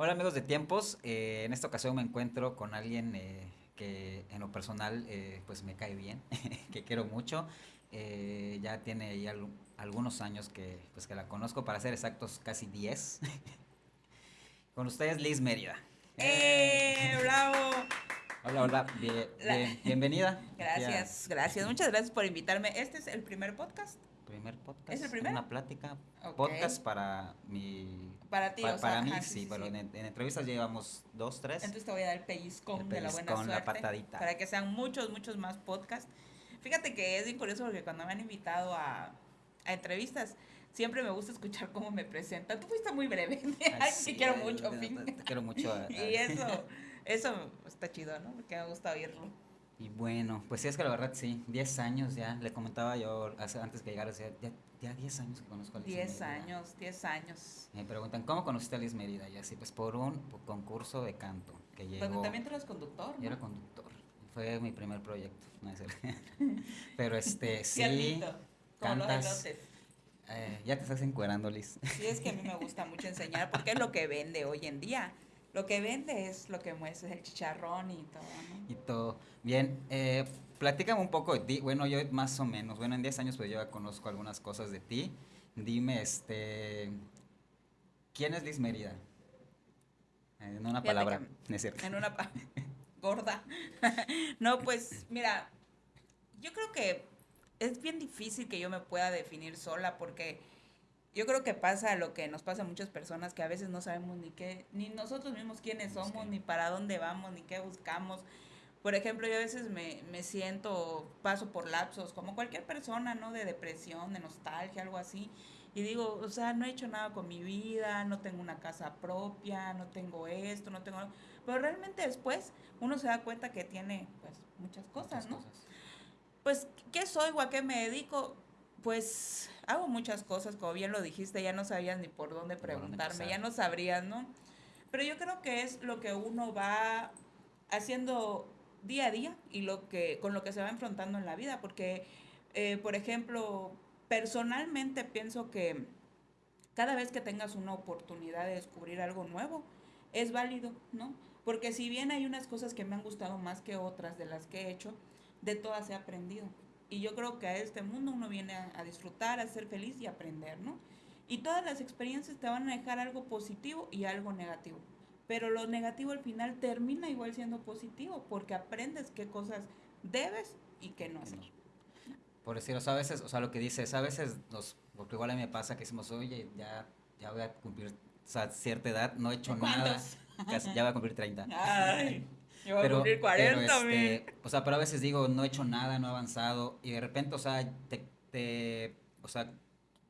Hola amigos de Tiempos, eh, en esta ocasión me encuentro con alguien eh, que en lo personal eh, pues me cae bien, que quiero mucho. Eh, ya tiene ya al- algunos años que, pues, que la conozco, para ser exactos casi 10. con ustedes Liz Mérida. ¡Eh! ¡Bravo! Hola, hola, bien- La- bien- bienvenida. Gracias, gracias. Muchas gracias por invitarme. Este es el primer podcast Primer podcast. ¿Es el primero? Una plática. Podcast para mi. para ti. pa- o sea, para mí, ajá, sí, bueno, En, en entrevistas llevamos dos, tres. Entonces te voy a dar el pellizcón, El de la buena pellizcón, la suerte. patadita. Para que sean muchos, muchos más podcasts. Fíjate que es bien curioso porque cuando me han invitado a, a entrevistas, siempre me gusta escuchar cómo me presentan. Tú fuiste muy breve. Ay, sí, te quiero mucho, te- te- te quiero mucho. a- a- Y eso, eso está chido, ¿no? Porque me gusta oírlo. Y bueno, pues sí, es que la verdad sí, 10 años ya, le comentaba yo hace, antes que llegara, ya, ya 10 años que conozco a Liz 10 Mérida. años, 10 años. Me preguntan, ¿cómo conociste a Liz Mérida? Y así, pues por un concurso de canto que llegó. También tú eres conductor, Yo era conductor, fue mi primer proyecto, no es. Pero este, sí, los cantas. eh, ya te estás encuerando, Liz. Sí, es que a mí me gusta mucho enseñar porque es lo que vende hoy en día. Lo que vende es lo que muestra, es el chicharrón y todo, ¿no? y todo. Bien, eh, platícame un poco de ti. Bueno, yo más o menos, bueno, en 10 años pues yo ya conozco algunas cosas de ti. Dime, este, ¿quién es Liz Mérida? Eh, En una Fíjate palabra, que- es cierto. En una pa- gorda. no, pues mira, yo creo que es bien difícil que yo me pueda definir sola porque yo creo que pasa lo que nos pasa a muchas personas que a veces no sabemos ni qué, ni nosotros mismos quiénes somos, ni para dónde vamos, ni qué buscamos. Por ejemplo, yo a veces me, me siento, paso por lapsos, como cualquier persona, ¿no? De depresión, de nostalgia, algo así. Y digo, o sea, no he hecho nada con mi vida, no tengo una casa propia, no tengo esto, no tengo... Pero realmente después uno se da cuenta que tiene, pues, muchas cosas, Muchas ¿no? cosas. Pues, ¿qué soy o a qué me dedico? Pues hago muchas cosas, como bien lo dijiste, ya no sabías ni por dónde preguntarme, ya no sabrías, ¿no? Pero yo creo que es lo que uno va haciendo día a día y lo que con lo que se va enfrentando en la vida, porque, eh, por ejemplo, personalmente pienso que cada vez que tengas una oportunidad de descubrir algo nuevo, es válido, ¿no? Porque si bien hay unas cosas que me han gustado más que otras de las que he hecho, de todas he aprendido. Y yo creo que a este mundo uno viene a, a disfrutar, a ser feliz y aprender, ¿no? Y todas las experiencias te van a dejar algo positivo y algo negativo. Pero lo negativo al final termina igual siendo positivo porque aprendes qué cosas debes y qué no hacer. Por decir, o sea, a veces, o sea, lo que dices, a veces nos, porque igual a mí me pasa que decimos, oye, ya, ya voy a cumplir, o sea, cierta edad, no he hecho nada, casi- ya voy a cumplir 30. Ay, yo voy a Pero, cumplir 40, pero, este, o sea, pero a veces digo, no he hecho nada, no he avanzado, y de repente, o sea, te, te, o sea,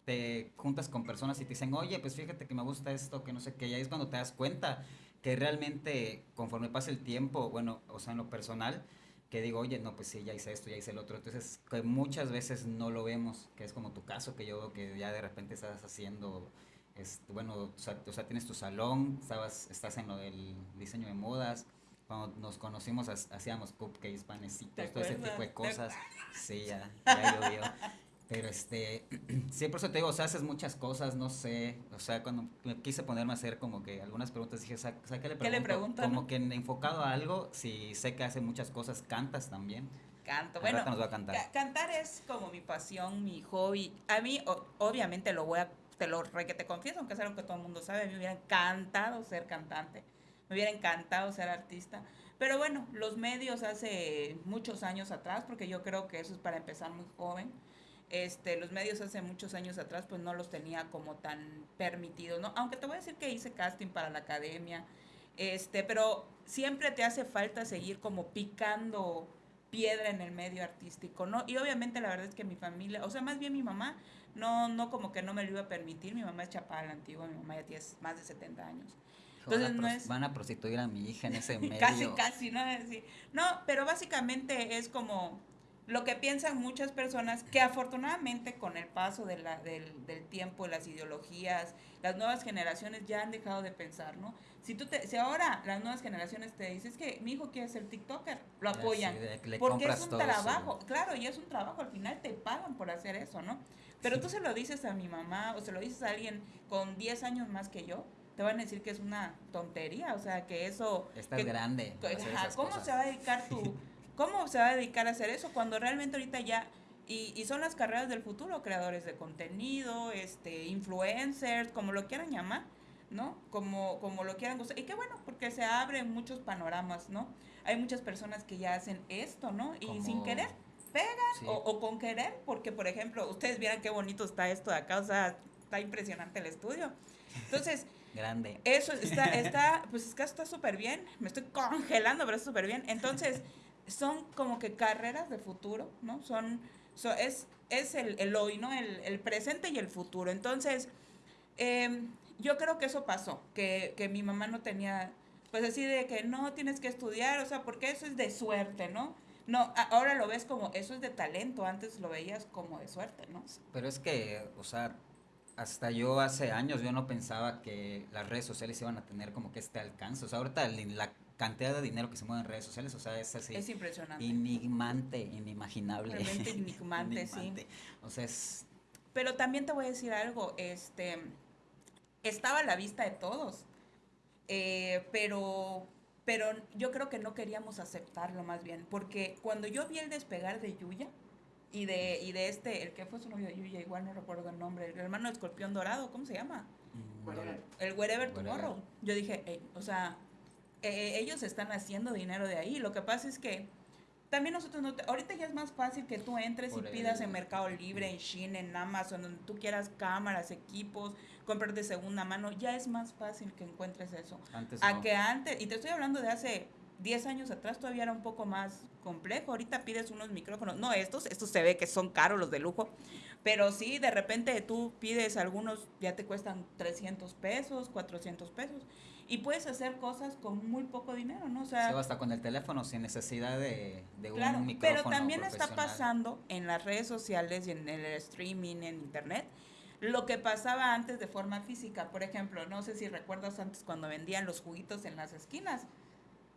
te juntas con personas y te dicen, oye, pues fíjate que me gusta esto, que no sé qué, y ahí es cuando te das cuenta que realmente, conforme pasa el tiempo, bueno, o sea, en lo personal, que digo, oye, no, pues sí, ya hice esto, ya hice el otro, entonces, que muchas veces no lo vemos, que es como tu caso, que yo veo que ya de repente estás haciendo, este, bueno, o sea, o sea, tienes tu salón, estabas, estás en lo del diseño de modas, cuando nos conocimos ha- hacíamos cupcakes, panecitos, ¿Te todo ese tipo de cosas. Sí, ya, ya llovió. Pero este, sí, por eso te digo, o sea, haces muchas cosas, no sé, o sea, cuando me quise ponerme a hacer como que algunas preguntas, dije, sea, ¿qué le ¿Qué le pregunto? Como no? que en- enfocado a algo, si sé que hace muchas cosas, cantas también. Canto. Al Bueno, nos va a cantar. ca- cantar es como mi pasión, mi hobby. A mí, o- obviamente, lo voy a, te lo re que te confieso, aunque es algo que todo el mundo sabe, a mí me hubiera encantado ser cantante, me hubiera encantado ser artista. Pero bueno, los medios hace muchos años atrás, porque yo creo que eso es para empezar muy joven, este, los medios hace muchos años atrás, pues no los tenía como tan permitidos, ¿no? Aunque te voy a decir que hice casting para la academia, este, pero siempre te hace falta seguir como picando piedra en el medio artístico, ¿no? Y obviamente la verdad es que mi familia, o sea, más bien mi mamá, no, no como que no me lo iba a permitir, mi mamá es chapada la antigua, mi mamá ya tiene más de 70 años. Van, a no pros- es- van a prostituir a mi hija en ese medio. Casi, casi, ¿no? Sí. No, pero básicamente es como lo que piensan muchas personas que afortunadamente con el paso de la, del, del tiempo, las ideologías, las nuevas generaciones ya han dejado de pensar, ¿no? Si tú te, si ahora las nuevas generaciones te dicen, es que mi hijo quiere ser TikToker, lo Ya, apoyan. sí, porque es un trabajo, claro, y es un trabajo, al final te pagan por hacer eso, ¿no? Pero tú se lo dices a mi mamá o se lo dices a alguien con 10 años más que yo, te van a decir que es una tontería, o sea, que eso... Estás grande. ¿Cómo se va a dedicar tu... ¿Cómo se va a dedicar a hacer eso cuando realmente ahorita ya y, y, son las carreras del futuro, creadores de contenido, este, influencers, como lo quieran llamar, ¿no? Como, como lo quieran gustar. Y qué bueno, porque se abren muchos panoramas, ¿no? Hay muchas personas que ya hacen esto, ¿no? Y sin querer, pegan, o, o, con querer, porque, por ejemplo, ustedes vieran qué bonito está esto de acá, o sea, está impresionante el estudio. Entonces... Grande. Eso está, está, pues es que está súper bien, me estoy congelando, pero está súper bien. Entonces, son como que carreras de futuro, ¿no? Son, es, es el, el, hoy, ¿no? El, el, presente y el futuro. Entonces, eh, yo creo que eso pasó, que, que mi mamá no tenía, pues así de que no tienes que estudiar, o sea, porque eso es de suerte, ¿no? No, ahora lo ves como, eso es de talento, antes lo veías como de suerte, ¿no? Pero es que, o sea, hasta yo hace años yo no pensaba que las redes sociales iban a tener como que este alcance. O sea, ahorita la cantidad de dinero que se mueve en redes sociales, o sea, es así. Es impresionante. Enigmante, inimaginable. Realmente enigmante, sí. O sea, es... Pero también te voy a decir algo, este, estaba a la vista de todos, eh, pero, pero yo creo que no queríamos aceptarlo más bien, porque cuando yo vi el despegar de Yuya, y de, y de este, el que fue su novio de Yuya, igual no recuerdo el nombre, el hermano del escorpión dorado, ¿cómo se llama? Mm, el Wherever Tomorrow. Yo dije, o sea, eh, ellos están haciendo dinero de ahí. Lo que pasa es que también nosotros no ahorita ya es más fácil que tú entres y pidas en Mercado Libre, en Shein, en Amazon, donde tú quieras cámaras, equipos, comprar de segunda mano, ya es más fácil que encuentres eso. Antes a que antes, y te estoy hablando de hace 10 años atrás todavía era un poco más complejo. Ahorita pides unos micrófonos, no estos, estos se ve que son caros los de lujo, pero sí, de repente tú pides algunos, ya te cuestan 300 pesos, 400 pesos y puedes hacer cosas con muy poco dinero, ¿no? O sea, hasta con el teléfono, sin necesidad de, de claro, un micrófono Pero también está pasando en las redes sociales y en el streaming, en internet, lo que pasaba antes de forma física. Por ejemplo, no sé si recuerdas antes cuando vendían los juguitos en las esquinas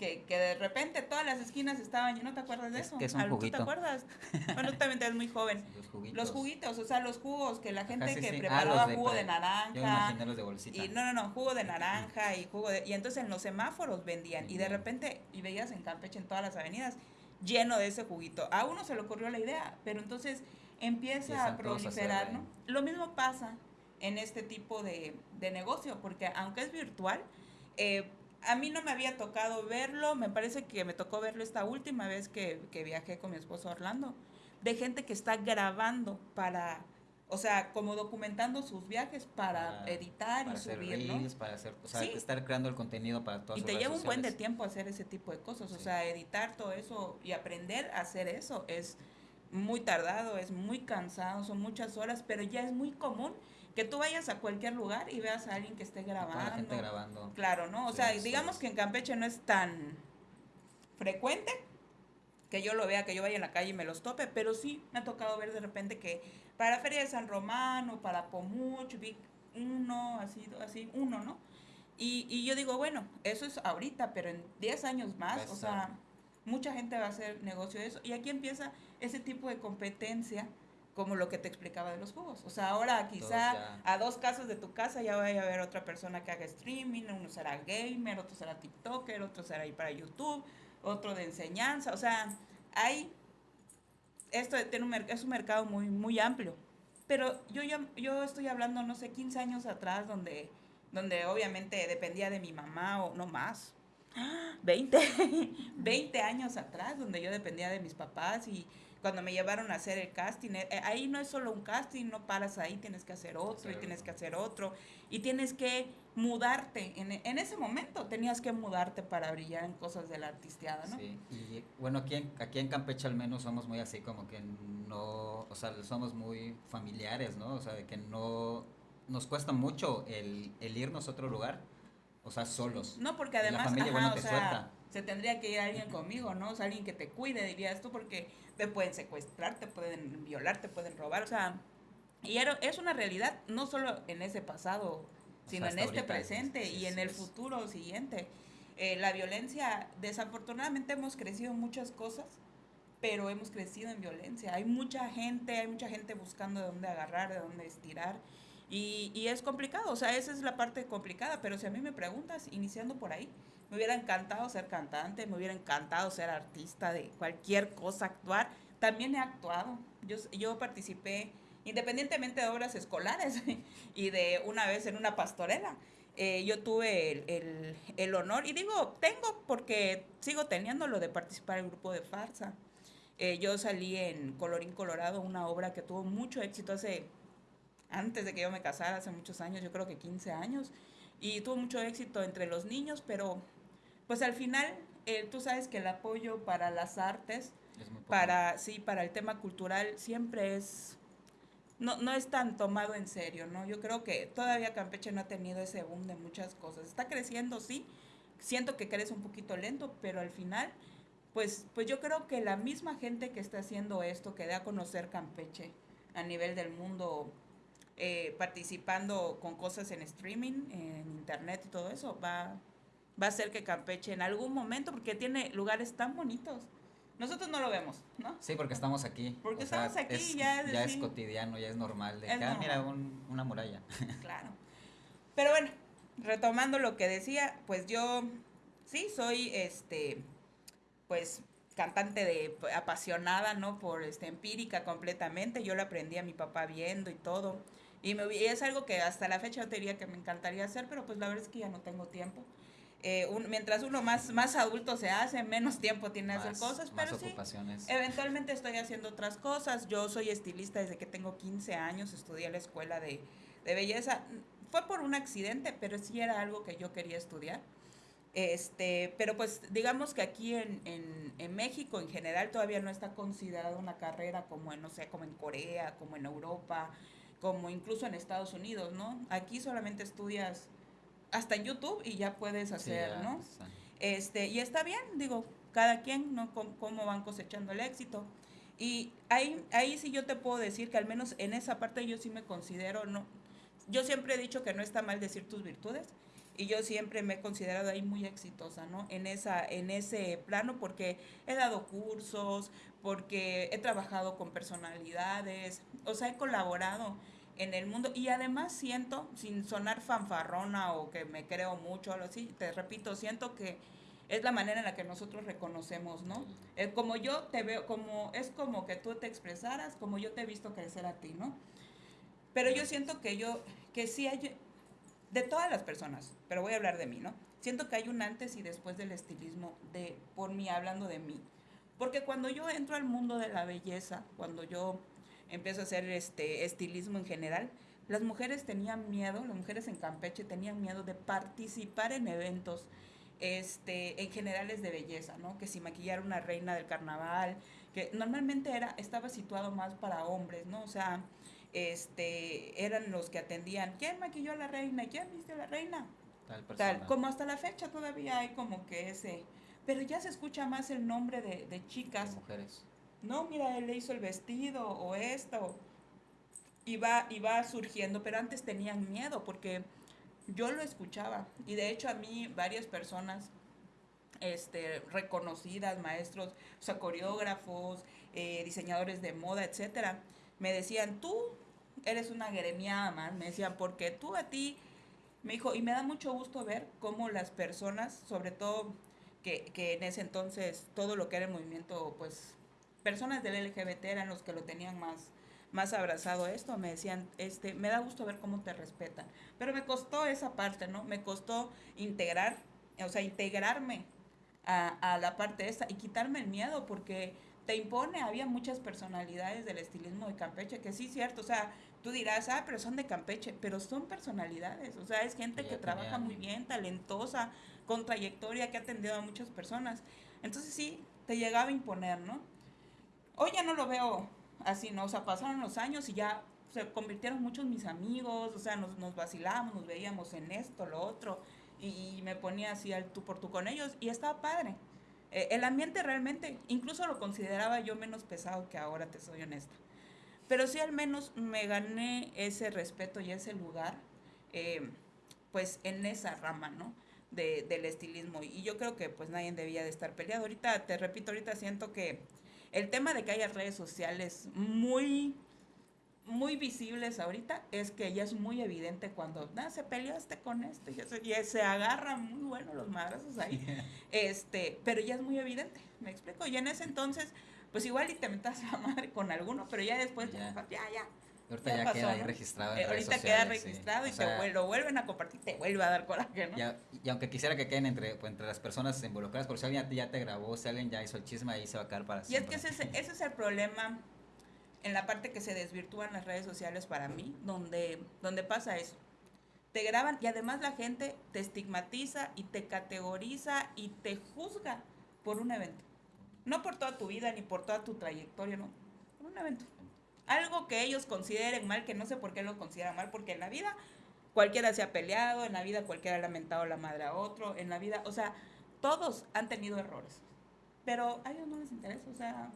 que, que, de repente todas las esquinas estaban ¿no te acuerdas de eso? ¿Qué es un juguito? ¿Tú te acuerdas? bueno, tú también eres muy joven. Los juguitos. Los juguitos, o sea, los jugos que la gente Ajá, sí, que sí. preparaba ah, de jugo de naranja. Yo imaginé los de bolsita. Y no, no, no, jugo de naranja y jugo de... Y entonces en los semáforos vendían. Y de repente, y veías en Campeche en todas las avenidas, lleno de ese juguito. A uno se le ocurrió la idea, pero entonces empieza a proliferar, ¿no? Lo mismo pasa en este tipo de, de negocio, porque aunque es virtual, eh, a mí no me había tocado verlo, me parece que me tocó verlo esta última vez que, que viajé con mi esposo Orlando, de gente que está grabando para, o sea, como documentando sus viajes para, editar para y hacer subir, reels, para hacer, o sea, sí. estar creando el contenido para todas Y te sus lleva un buen de tiempo hacer ese tipo de cosas, Sí. o sea, editar todo eso y aprender a hacer eso es muy tardado, es muy cansado, son muchas horas, pero ya es muy común que tú vayas a cualquier lugar y veas a alguien que esté la grabando. gente grabando. Claro, ¿no? O Sí, sea, digamos que en Campeche no es tan frecuente que yo lo vea, que yo vaya en la calle y me los tope, pero sí me ha tocado ver de repente que para Feria de San Romano, para Pomuch, vi uno, así, así, uno, ¿no? Y, y yo digo, bueno, eso es ahorita, pero en 10 años más, o sea, mucha gente va a hacer negocio de eso. Y aquí empieza ese tipo de competencia como lo que te explicaba de los jugos. O sea, ahora quizá a dos casas de tu casa ya vaya a haber otra persona que haga streaming, uno será gamer, otro será TikToker, otro será ahí para YouTube, otro de enseñanza. O sea, hay, esto tiene un, es un mercado muy, muy amplio. Pero yo, ya, yo estoy hablando, no sé, 15 años atrás, donde, donde obviamente dependía de mi mamá o no más. 20, 20 años atrás, donde yo dependía de mis papás y cuando me llevaron a hacer el casting, eh, ahí no es solo un casting, no paras ahí, tienes que hacer otro y tienes que hacer otro y tienes que mudarte. En, en ese momento tenías que mudarte para brillar en cosas de la artisteada, ¿no? Sí, y bueno, aquí en, aquí en Campeche al menos somos muy así como que no, o sea, somos muy familiares, ¿no? O sea, de que no, nos cuesta mucho el, el irnos a otro lugar, o sea, solos. No, porque Y la además, familia, ajá, bueno, o sea, suelta. se tendría que ir alguien conmigo, ¿no? O sea, alguien que te cuide, dirías tú, porque te pueden secuestrar, te pueden violar, te pueden robar, o sea, y era- es una realidad, no solo en ese pasado, sino en hasta este ahorita es- presente sí, y en el es. futuro siguiente. Eh, la violencia, desafortunadamente hemos crecido en muchas cosas, pero hemos crecido en violencia. Hay mucha gente, hay mucha gente buscando de dónde agarrar, de dónde estirar. Y, y, es complicado, o sea, esa es la parte complicada, pero si a mí me preguntas, iniciando por ahí, me hubiera encantado ser cantante, me hubiera encantado ser artista de cualquier cosa, actuar. También he actuado, yo, yo participé independientemente de obras escolares y de una vez en una pastorela. Eh, yo tuve el, el, el, honor, y digo, tengo porque sigo teniendo lo de participar en el grupo de farsa. Eh, yo salí en Colorín Colorado, una obra que tuvo mucho éxito hace, antes de que yo me casara, hace muchos años, yo creo que 15 años, y tuvo mucho éxito entre los niños, pero pues al final eh, tú sabes que el apoyo para las artes, para, sí, para el tema cultural siempre es no, no es tan tomado en serio, ¿no? Yo creo que todavía Campeche no ha tenido ese boom de muchas cosas. Está creciendo, sí. Siento que crece un poquito lento, pero al final, pues, pues yo creo que la misma gente que está haciendo esto, que da a conocer Campeche a nivel del mundo, eh, participando con cosas en streaming, en internet y todo eso, va, va a hacer que Campeche en algún momento, porque tiene lugares tan bonitos, nosotros no lo vemos, ¿no? Sí, porque estamos aquí. Porque estamos aquí, es, ya, es, ya es cotidiano, ya es normal. De ah, mira, un, una muralla. Claro. Pero bueno, retomando lo que decía, pues yo sí soy, este, pues cantante de apasionada, ¿no? Por este empírica completamente. Yo lo aprendí a mi papá viendo y todo. Y, me, y es algo que hasta la fecha yo te diría que me encantaría hacer, pero pues la verdad es que ya no tengo tiempo. Eh, un, mientras uno más, más adulto se hace, menos tiempo tiene hacer cosas, pero sí, eventualmente estoy haciendo otras cosas. Yo soy estilista desde que tengo 15 años, estudié en la escuela de, de belleza. Fue por un accidente, pero sí era algo que yo quería estudiar. Este, pero pues digamos que aquí en, en, en, México en general todavía no está considerada una carrera como en, no sé, como en Corea, como en Europa, como incluso en Estados Unidos, ¿no? Aquí solamente estudias hasta en YouTube y ya puedes hacer, ¿no? Este, y está bien, digo, cada quien, ¿no? Cómo, van cosechando el éxito. Y ahí, ahí sí yo te puedo decir que al menos en esa parte yo sí me considero, ¿no? Yo siempre he dicho que no está mal decir tus virtudes y yo siempre me he considerado ahí muy exitosa, ¿no? En, esa, en ese plano porque he dado cursos, porque he trabajado con personalidades, o sea, he colaborado en el mundo. Y además siento, sin sonar fanfarrona o que me creo mucho, o así, te repito, siento que es la manera en la que nosotros reconocemos, ¿no? Es como yo te veo, como es como que tú te expresaras, como yo te he visto crecer a ti, ¿no? Pero yo siento que yo, que sí hay, de todas las personas, pero voy a hablar de mí, ¿no? Siento que hay un antes y después del estilismo, de, por mí, hablando de mí. Porque cuando yo entro al mundo de la belleza, cuando yo empiezo a hacer este estilismo en general, las mujeres tenían miedo, las mujeres en Campeche tenían miedo de participar en eventos este, en generales de belleza, ¿no? Que si maquillar una reina del carnaval, que normalmente era, estaba situado más para hombres, ¿no? O sea, este, eran los que atendían, ¿quién maquilló a la reina? ¿Quién viste a la reina? Tal, Tal como hasta la fecha todavía hay como que ese, pero ya se escucha más el nombre de, de chicas. De mujeres no, mira, él le hizo el vestido o esto. Y va, y va surgiendo, pero antes tenían miedo porque yo lo escuchaba. Y de hecho a mí varias personas este, reconocidas, maestros, o sea, coreógrafos, eh, diseñadores de moda, etcétera, me decían, tú eres una gremiada más, me decían, porque tú a ti, me dijo, y me da mucho gusto ver cómo las personas, sobre todo que, que en ese entonces todo lo que era el movimiento, pues personas del LGBT eran los que lo tenían más, más abrazado esto, me decían, este, me da gusto ver cómo te respetan. Pero me costó esa parte, ¿no? Me costó integrar, o sea, integrarme a, a la parte esta y quitarme el miedo porque te impone, había muchas personalidades del estilismo de Campeche, que sí, cierto, o sea, tú dirás, ah, pero son de Campeche, pero son personalidades, o sea, es gente que trabaja muy bien, talentosa, con trayectoria, que ha atendido a muchas personas. Entonces sí, te llegaba a imponer, ¿no? Hoy ya no lo veo así, ¿no? O sea, pasaron los años y ya se convirtieron muchos mis amigos, o sea, nos, vacilábamos, nos veíamos en esto, lo otro, y, me ponía así al tú por tú con ellos, y estaba padre. Eh, el ambiente realmente, incluso lo consideraba yo menos pesado que ahora, te soy honesta. Pero sí al menos me gané ese respeto y ese lugar, eh, pues en esa rama, ¿no? De, del estilismo. Y yo creo que pues nadie debía de estar peleado. Ahorita, te repito, ahorita siento que el tema de que haya redes sociales muy, muy visibles ahorita es que ya es muy evidente cuando nada se peleó este con este ya se, agarran muy bueno los madrazos ahí este pero ya es muy evidente me explico y en ese entonces pues igual y te metas a madre con alguno pero ya después ya, ya Ahorita ya, queda ahí registrado. En Eh, redes ahorita queda sí. registrado y O sea, te lo vuelven a compartir te vuelve a dar coraje no ya- y aunque quisiera que queden entre, pues, entre las personas involucradas, porque si alguien ya te, ya te grabó, si alguien ya hizo el chisme, ahí se va a quedar para Y es siempre. que ese, es- ese es el problema en la parte que se desvirtúan las redes sociales para mí, donde, donde pasa eso. Te graban y además la gente te estigmatiza y te categoriza y te juzga por un evento. No por toda tu vida ni por toda tu trayectoria, no. Por un evento. Algo que ellos consideren mal, que no sé por qué lo consideran mal, porque en la vida cualquiera se ha peleado, en la vida cualquiera ha lamentado la madre a otro, en la vida, o sea, todos han tenido errores. Pero a ellos no les interesa, o sea,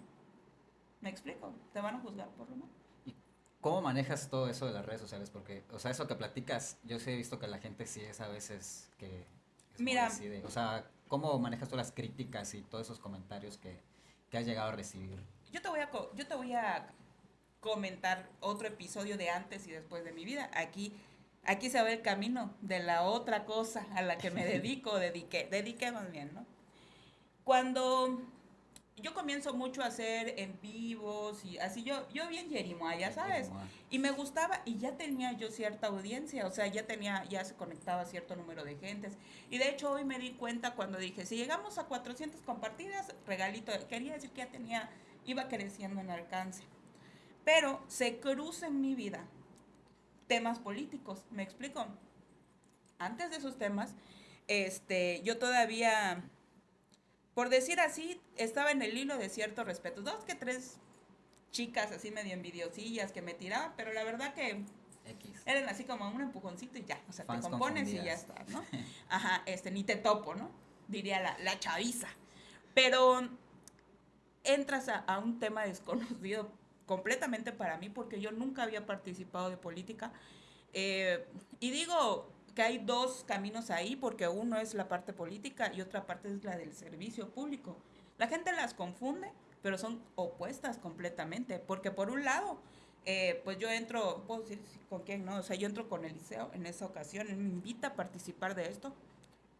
me explico, te van a juzgar por lo malo. ¿Cómo manejas todo eso de las redes sociales? Porque, o sea, eso que platicas, yo sí he visto que la gente sí es a veces que... es Mira. así de- o sea, ¿cómo manejas tú las críticas y todos esos comentarios que, que has llegado a recibir? Yo te voy a, yo te voy a comentar otro episodio de antes y después de mi vida. Aquí, aquí se ve el camino de la otra cosa a la que me dedico, dediqué, dediqué más bien, ¿no? Cuando yo comienzo mucho a hacer en vivos y así, yo, yo bien Jerimoa, ¿sabes? Como, ah, Y me gustaba y ya tenía yo cierta audiencia, o sea, ya tenía, ya se conectaba cierto número de gentes. Y de hecho hoy me di cuenta cuando dije, si llegamos a 400 compartidas, regalito, quería decir que ya tenía, iba creciendo en alcance. Pero se cruza en mi vida temas políticos, ¿me explico? Antes de esos temas, este, yo todavía, por decir así, estaba en el hilo de cierto respeto. Dos que tres chicas así medio envidiosillas que me tiraban, pero la verdad que X. eran así como un empujoncito y ya, o sea, Fans te compones y ya confundidas. está, ¿no? Ajá, este, ni te topo, ¿no? Diría la, la chaviza. Pero entras a, a un tema desconocido completamente para mí porque yo nunca había participado de política. Eh, y digo que hay dos caminos ahí porque uno es la parte política y otra parte es la del servicio público. La gente las confunde, pero son opuestas completamente, porque por un lado, eh, pues yo entro, puedo decir con quién, ¿no? O sea, yo entro con Eliseo en esa ocasión, él me invita a participar de esto,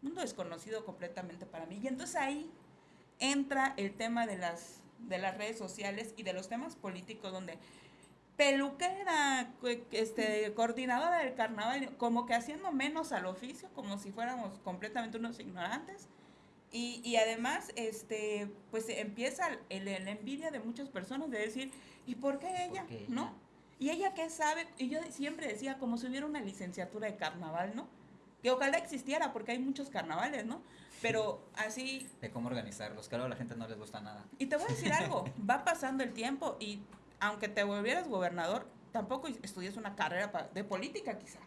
mundo desconocido completamente para mí. Y entonces ahí entra el tema de las, de las redes sociales y de los temas políticos donde peluquera, este, coordinadora del carnaval, como que haciendo menos al oficio, como si fuéramos completamente unos ignorantes. Y, y además, este, pues empieza el, el envidia de muchas personas de decir, ¿y por qué ella? qué ella? ¿No? ¿Y ella qué sabe? Y yo siempre decía, como si hubiera una licenciatura de carnaval, ¿no? Que ojalá existiera, porque hay muchos carnavales, ¿no? Pero así, De cómo organizarlos, claro, a la gente no les gusta nada. y te voy a decir algo, va pasando el tiempo y aunque te volvieras gobernador, tampoco estudias una carrera de política quizá,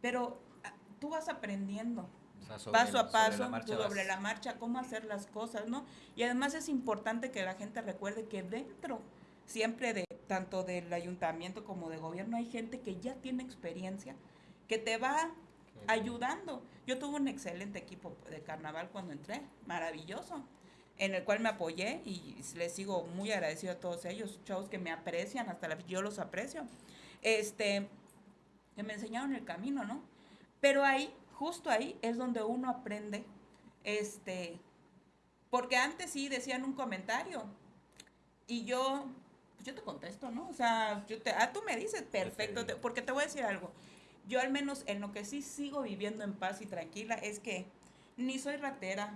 pero ah, tú vas aprendiendo O sea, sobre- paso a sobre paso, la marcha sobre la marcha, cómo hacer las cosas, ¿no? Y además es importante que la gente recuerde que dentro siempre de tanto del ayuntamiento como de gobierno hay gente que ya tiene experiencia, que te va ayudando. Yo tuve un excelente equipo de carnaval cuando entré, maravilloso, en el cual me apoyé y les sigo muy agradecido a todos ellos, chavos que me aprecian, hasta la, yo los aprecio, este, que me enseñaron el camino, ¿no? Pero ahí, justo ahí, es donde uno aprende, este, porque antes sí decían un comentario y yo, pues yo te contesto, ¿no? O sea, yo te, ah, tú me dices, perfecto, te- porque te voy a decir algo. Yo al menos en lo que sí sigo viviendo en paz y tranquila es que ni soy ratera,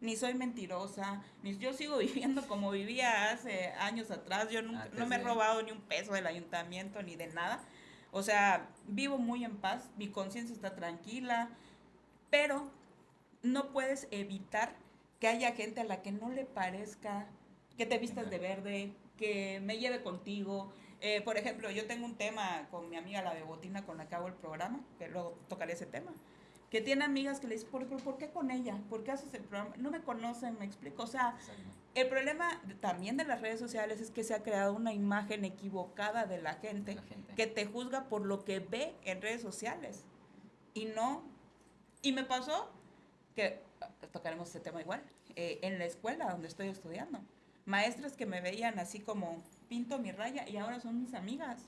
ni soy mentirosa, ni yo sigo viviendo como vivía hace años atrás. Yo nunca, Antes no me he robado ni un peso del ayuntamiento ni de nada. O sea, vivo muy en paz, mi conciencia está tranquila, pero no puedes evitar que haya gente a la que no le parezca que te vistas de verde, que me lleve contigo. Eh, por ejemplo, yo tengo un tema con mi amiga la Bebotina con la que hago el programa, que luego tocaré ese tema, que tiene amigas que le dicen, ¿por, por, por qué con ella? ¿Por qué haces el programa? No me conocen, me explico. O sea, el problema también de las redes sociales es que se ha creado una imagen equivocada de la gente La gente. que te juzga por lo que ve en redes sociales y no. Y me pasó que ah, tocaremos este tema igual eh, en la escuela donde estoy estudiando. Maestras que me veían así como pinto mi raya y ahora son mis amigas.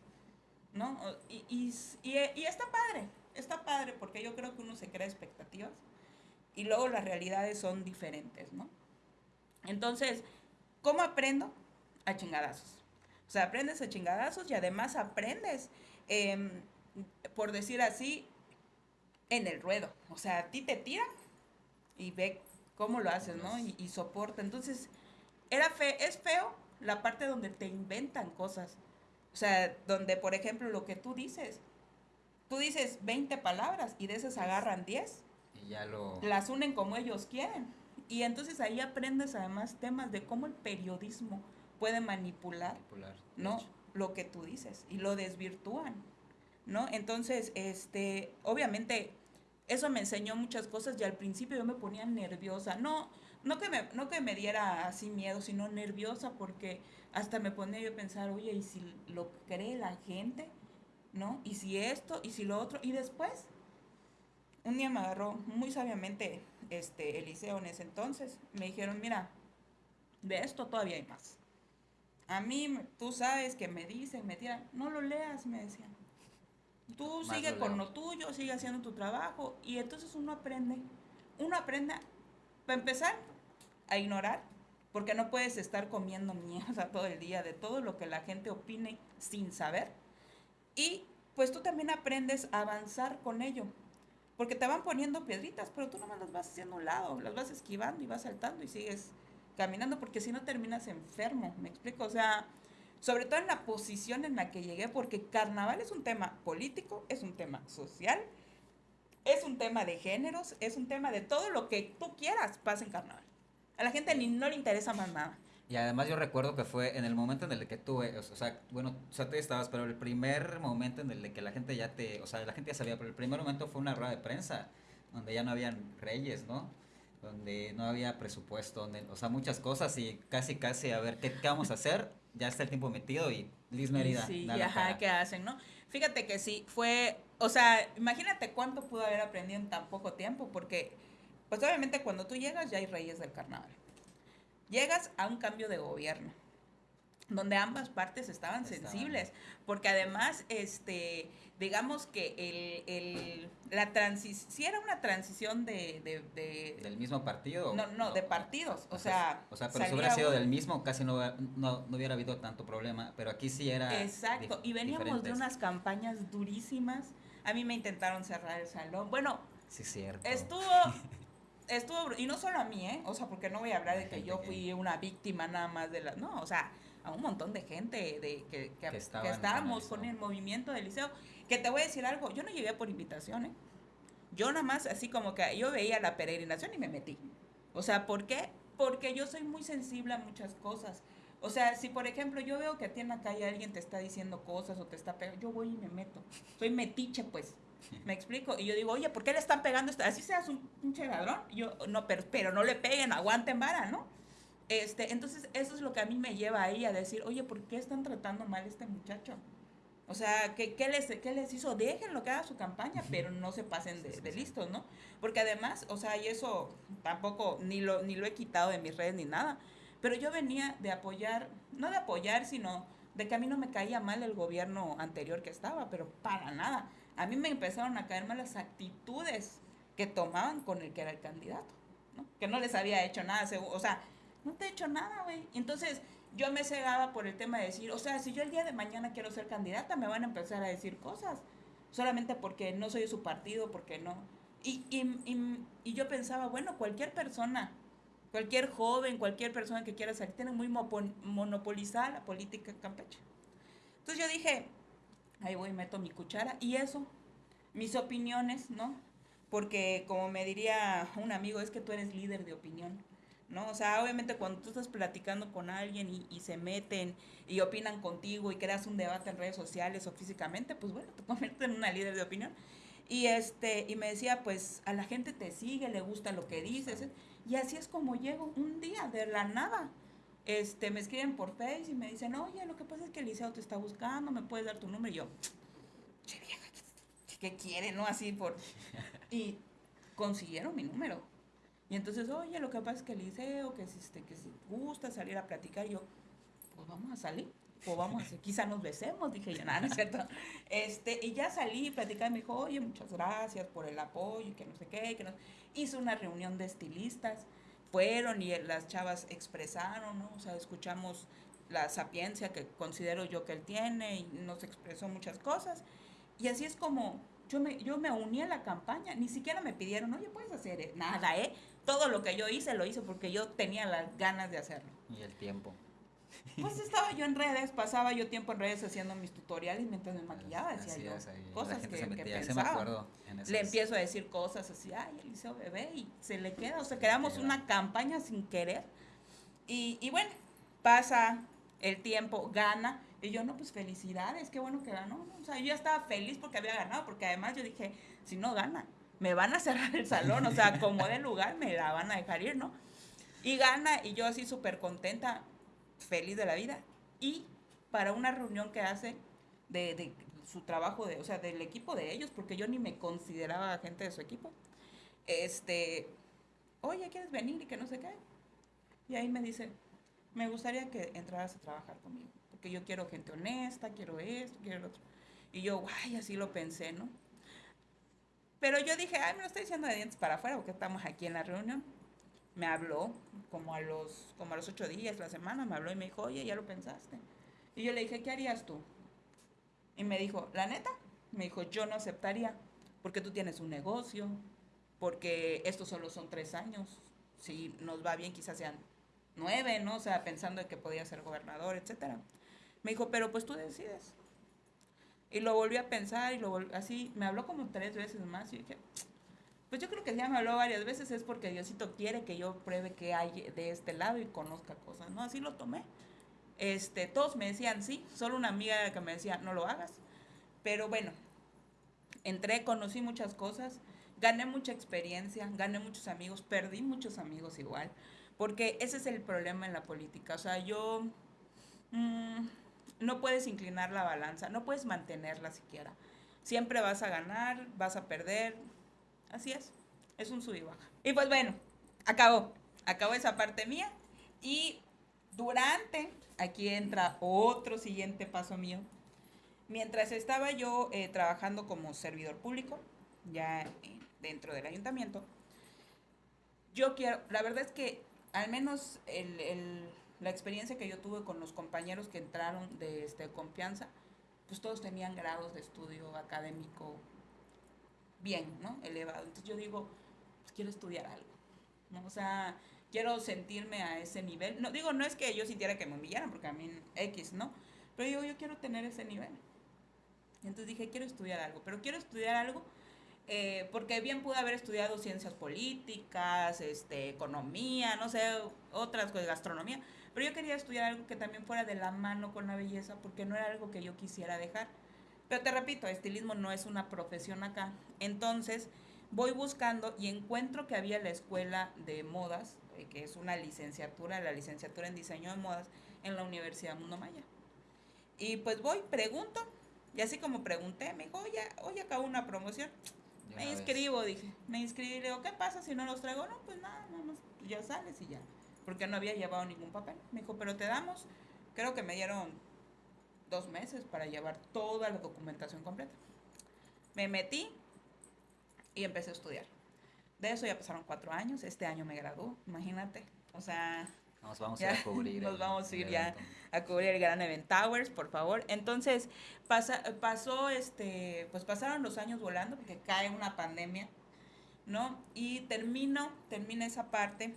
¿no? Y, y, y, está padre, está padre porque yo creo que uno se crea expectativas y luego las realidades son diferentes, ¿no? Entonces, ¿cómo aprendo? A chingadazos. O sea, aprendes a chingadazos y además aprendes, em, por decir así, en el ruedo. O sea, a ti te tira y ve cómo lo haces, ¿no? Y, y soporta. Entonces, era fe, es feo la parte donde te inventan cosas. O sea, donde, por ejemplo, lo que tú dices, tú dices 20 palabras y de esas agarran 10. Y ya lo... Las unen como ellos quieren. Y entonces ahí aprendes además temas de cómo el periodismo puede manipular, ¿no? Lo que tú dices y lo desvirtúan, ¿no? Entonces, este, obviamente, eso me enseñó muchas cosas y al principio yo me ponía nerviosa. No, no que me, no que me diera así miedo, sino nerviosa porque hasta me ponía yo a pensar, oye, ¿y si lo cree la gente? ¿No? ¿Y si esto? ¿Y si lo otro? Y después, un día me agarró muy sabiamente este, Eliseo en ese entonces. Me dijeron, mira, de esto todavía hay más. A mí, tú sabes que me dicen, me tiran, no lo leas, me decían. Tú sigue con lo tuyo, sigue haciendo tu trabajo. Y entonces uno aprende. Uno aprende, para empezar, a ignorar, porque no puedes estar comiendo mierda todo el día de todo lo que la gente opine sin saber. Y pues tú también aprendes a avanzar con ello, porque te van poniendo piedritas, pero tú nomás las vas haciendo un lado, las vas esquivando y vas saltando y sigues caminando, porque si no terminas enfermo, ¿me explico? O sea, sobre todo en la posición en la que llegué, porque carnaval es un tema político, es un tema social, es un tema de géneros, es un tema de todo lo que tú quieras pasa en carnaval. A la gente ni no le interesa más nada. Y además yo recuerdo que fue en el momento en el que tuve, o sea, bueno, o sea, tú estabas, pero el primer momento en el que la gente ya te, o sea, la gente ya sabía, pero el primer momento fue una rueda de prensa, donde ya no habían reyes, ¿no? Donde no había presupuesto, donde, o sea, muchas cosas y casi, casi a ver qué, qué vamos a hacer, ya está el tiempo metido y Liz Merida. Sí, y ajá, ¿qué hacen, no? Fíjate que sí, fue, o sea, imagínate cuánto pudo haber aprendido en tan poco tiempo, porque pues obviamente cuando tú llegas ya hay reyes del carnaval. Llegas a un cambio de gobierno, donde ambas partes estaban, sensibles, porque además, este, digamos que el, el la transición, si era una transición de, de, ¿Del mismo partido? No, no, de partidos, o, sea... O sea, pero si hubiera sido del mismo, casi no, no, no, hubiera habido tanto problema, pero aquí sí era... Exacto, y veníamos de unas campañas durísimas, a mí me intentaron cerrar el salón, bueno... Sí, cierto. Estuvo estuvo, y no solo a mí, ¿eh? O sea, porque no voy a hablar de que yo fui una víctima nada más de la, no, o sea, a un montón de gente de que, que, estábamos con el movimiento del liceo. Que te voy a decir algo, yo no llegué por invitación, ¿eh? Yo nada más, así como que yo veía la peregrinación y me metí. O sea, ¿por qué? Porque yo soy muy sensible a muchas cosas. O sea, si por ejemplo yo veo que a ti en la calle alguien te está diciendo cosas o te está pegando, yo voy y me meto. Soy metiche, pues. ¿Me explico? Y yo digo, oye, ¿por qué le están pegando esto? Así seas un pinche ladrón. yo, no, pero, pero no le peguen, aguanten vara, ¿no? Este, entonces, eso es lo que a mí me lleva ahí a decir, oye, ¿por qué están tratando mal a este muchacho? O sea, ¿qué, qué, les, ¿qué les hizo? Déjenlo que haga su campaña, pero no se pasen de, de, listos, ¿no? Porque además, o sea, y eso tampoco, ni lo, ni lo he quitado de mis redes ni nada, pero yo venía de apoyar, no de apoyar, sino de que a mí no me caía mal el gobierno anterior que estaba, pero para nada a mí me empezaron a caer mal las actitudes que tomaban con el que era el candidato, ¿no? Que no les había hecho nada, o sea, no te he hecho nada, güey. Entonces, yo me cegaba por el tema de decir, o sea, si yo el día de mañana quiero ser candidata, me van a empezar a decir cosas, solamente porque no soy de su partido, porque no. Y, y, y, y yo pensaba, bueno, cualquier persona, cualquier joven, cualquier persona que quiera salir, tiene muy monopolizada la política en Campeche. Entonces yo dije, ahí voy, meto mi cuchara y eso, mis opiniones, ¿no? Porque como me diría un amigo, es que tú eres líder de opinión, ¿no? O sea, obviamente cuando tú estás platicando con alguien y, se meten y opinan contigo y creas un debate en redes sociales o físicamente, pues bueno, te conviertes en una líder de opinión. Y, este, y me decía, pues a la gente te sigue, le gusta lo que dices. Y así es como llego un día de la nada este, me escriben por Face y me dicen, oye, lo que pasa es que el liceo te está buscando, me puedes dar tu número. Y yo, che vieja, ¿qué quiere, no? Así por... Y consiguieron mi número. Y entonces, oye, lo que pasa es que el liceo, que si, este, que si gusta salir a platicar, yo, pues vamos a salir. equipo, vamos a hacer, quizá nos besemos, dije yo, nada, no es. Este, y ya salí, platicé, me dijo, oye, muchas gracias por el apoyo, que no sé qué, que no... Hizo una reunión de estilistas, fueron y las chavas expresaron, ¿no? O sea, escuchamos la sapiencia que considero yo que él tiene y nos expresó muchas cosas. Y así es como yo me, yo me uní a la campaña, ni siquiera me pidieron, oye, puedes hacer nada, ¿eh? Todo lo que yo hice lo hice porque yo tenía las ganas de hacerlo. Y el tiempo. Pues estaba yo en redes, pasaba yo tiempo en redes haciendo mis tutoriales mientras me maquillaba, decía yo. cosas que, que pensaba. Le empiezo a decir cosas así, ay, Eliseo bebé, y se le queda, o sea, creamos una campaña sin querer. Y, y bueno, pasa el tiempo, gana, y yo, no, pues felicidades, qué bueno que ganó. O sea, yo ya estaba feliz porque había ganado, porque además yo dije, si no gana, me van a cerrar el salón, o sea, como de lugar, me la van a dejar ir, ¿no? Y gana, y yo así súper contenta, feliz de la vida. Y para una reunión que hace de, su trabajo, de, o sea, del equipo de ellos, porque yo ni me consideraba gente de su equipo, este, oye, ¿quieres venir? Y que no sé qué. Y ahí me dice, me gustaría que entraras a trabajar conmigo que yo quiero gente honesta, quiero esto, quiero lo otro. Y yo, guay, así lo pensé, ¿no? Pero yo dije, ay, me lo estoy diciendo de dientes para afuera porque estamos aquí en la reunión. Me habló como a los, como a los ocho días, la semana, me habló y me dijo, oye, ya lo pensaste. Y yo le dije, ¿qué harías tú? Y me dijo, la neta, me dijo, yo no aceptaría porque tú tienes un negocio, porque estos solo son tres años. Si nos va bien, quizás sean nueve, ¿no? O sea, pensando en que podía ser gobernador, etcétera. Me dijo, pero pues tú decides. Y lo volví a pensar y lo así, me habló como tres veces más y dije, pues yo creo que ya me habló varias veces es porque Diosito quiere que yo pruebe que hay de este lado y conozca cosas, ¿no? Así lo tomé. Este, todos me decían sí, solo una amiga que me decía, no lo hagas. Pero bueno, entré, conocí muchas cosas, gané mucha experiencia, gané muchos amigos, perdí muchos amigos igual, porque ese es el problema en la política. O sea, yo... Mmm, no puedes inclinar la balanza, no puedes mantenerla siquiera. Siempre vas a ganar, vas a perder. Así es, es un sub y baja. Y pues bueno, acabó, acabó esa parte mía. Y durante, aquí entra otro siguiente paso mío. Mientras estaba yo eh, trabajando como servidor público, ya dentro del ayuntamiento, yo quiero, la verdad es que al menos el la experiencia que yo tuve con los compañeros que entraron de este, confianza, pues todos tenían grados de estudio académico bien, ¿no? Elevado. Entonces yo digo, pues quiero estudiar algo, ¿no? O sea, quiero sentirme a ese nivel. No, digo, no es que yo sintiera que me humillaran, porque a mí X, ¿no? Pero yo, yo quiero tener ese nivel. Entonces dije, quiero estudiar algo, pero quiero estudiar algo eh, porque bien pude haber estudiado ciencias políticas, este, economía, no sé, otras cosas, gastronomía, pero yo quería estudiar algo que también fuera de la mano con la belleza, porque no era algo que yo quisiera dejar. Pero te repito, estilismo no es una profesión acá. Entonces, voy buscando y encuentro que había la escuela de modas, eh, que es una licenciatura, la licenciatura en diseño de modas, en la Universidad Mundo Maya. Y pues voy, pregunto, y así como pregunté, me dijo, oye, hoy acabo una promoción. me inscribo, dije. Me inscribí, le digo, ¿qué pasa si no los traigo? No, pues nada, no, ya sales y ya porque no había llevado ningún papel. Me dijo, pero te damos, creo que me dieron dos meses para llevar toda la documentación completa. Me metí y empecé a estudiar. De eso ya pasaron cuatro años, este año me graduó, imagínate. O sea... Nos vamos a cubrir. Nos vamos a ir ya a cubrir el Gran Event Towers, por favor. Entonces, pasa, pasó este, pues pasaron los años volando porque cae una pandemia, ¿no? Y termino, termina esa parte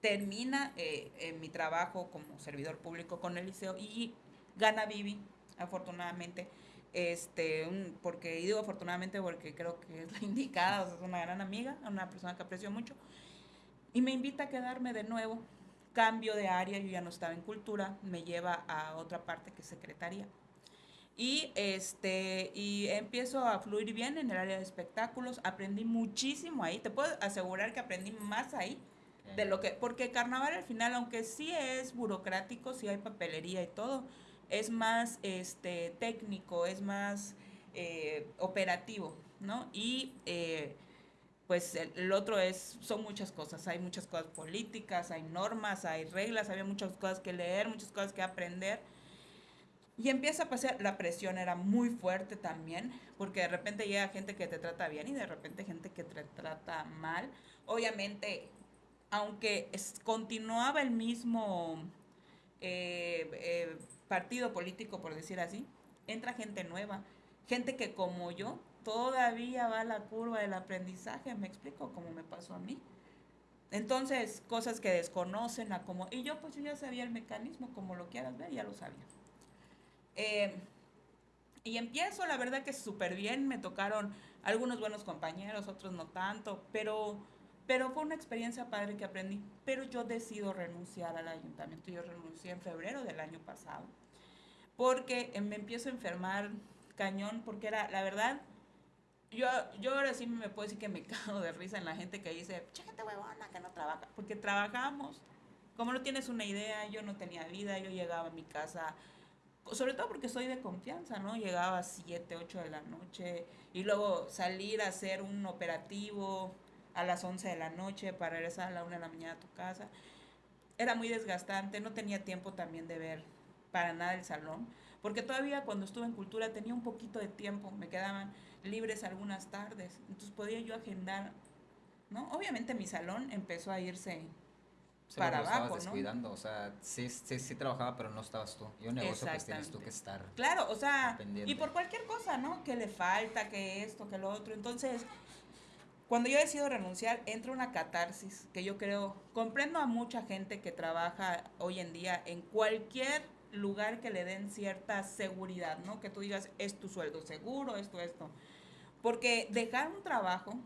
termina eh, mi trabajo como servidor público con el liceo y gana Vivi, afortunadamente. Este, porque, y digo afortunadamente porque creo que es la indicada, es una gran amiga, una persona que aprecio mucho, y me invita a quedarme de nuevo, cambio de área, yo ya no estaba en cultura, me lleva a otra parte que es secretaría. Y, este, y empiezo a fluir bien en el área de espectáculos, aprendí muchísimo ahí, te puedo asegurar que aprendí más ahí de lo que, porque carnaval al final, aunque sí es burocrático, sí hay papelería y todo, es más este, técnico, es más eh, operativo, ¿no? Y eh, pues el, otro es, son muchas cosas, hay muchas cosas políticas, hay normas, hay reglas, había muchas cosas que leer, muchas cosas que aprender. Y empieza a pasar, la presión era muy fuerte también, porque de repente llega gente que te trata bien y de repente gente que te trata mal. Obviamente, aunque continuaba el mismo eh, partido político, por decir así, entra gente nueva, gente que como yo todavía va a la curva del aprendizaje, me explico, como me pasó a mí. Entonces, cosas que desconocen a como... Y yo pues yo ya sabía el mecanismo, como lo quieras ver, ya lo sabía. Eh, y empiezo, la verdad que súper bien, me tocaron algunos buenos compañeros, otros no tanto, pero, pero fue una experiencia padre que aprendí. Pero yo decido renunciar al ayuntamiento, yo renuncié en febrero del año pasado, porque me empiezo a enfermar cañón, porque era, la verdad, yo, yo ahora sí me puedo decir que me cago de risa en la gente que dice, gente huevona que no trabaja, porque trabajamos. Como no tienes una idea, yo no tenía vida, yo llegaba a mi casa sobre todo porque soy de confianza, ¿no? Llegaba a 7, 8 de la noche y luego salir a hacer un operativo a las 11 de la noche para regresar a la 1 de la mañana a tu casa. Era muy desgastante, no tenía tiempo también de ver para nada el salón, porque todavía cuando estuve en cultura tenía un poquito de tiempo, me quedaban libres algunas tardes, entonces podía yo agendar, ¿no? Obviamente mi salón empezó a irse para abajo, estabas descuidando, o sea, sí, sí, sí trabajaba, pero no estabas tú. Y un negocio pues tienes tú que estar. Claro, o sea, y por cualquier cosa, ¿no? Que le falta, que esto, que lo otro. Entonces, cuando yo decido renunciar, entra una catarsis que yo creo, comprendo a mucha gente que trabaja hoy en día en cualquier lugar que le den cierta seguridad, ¿no? Que tú digas, es tu sueldo seguro, esto, esto. Porque dejar un trabajo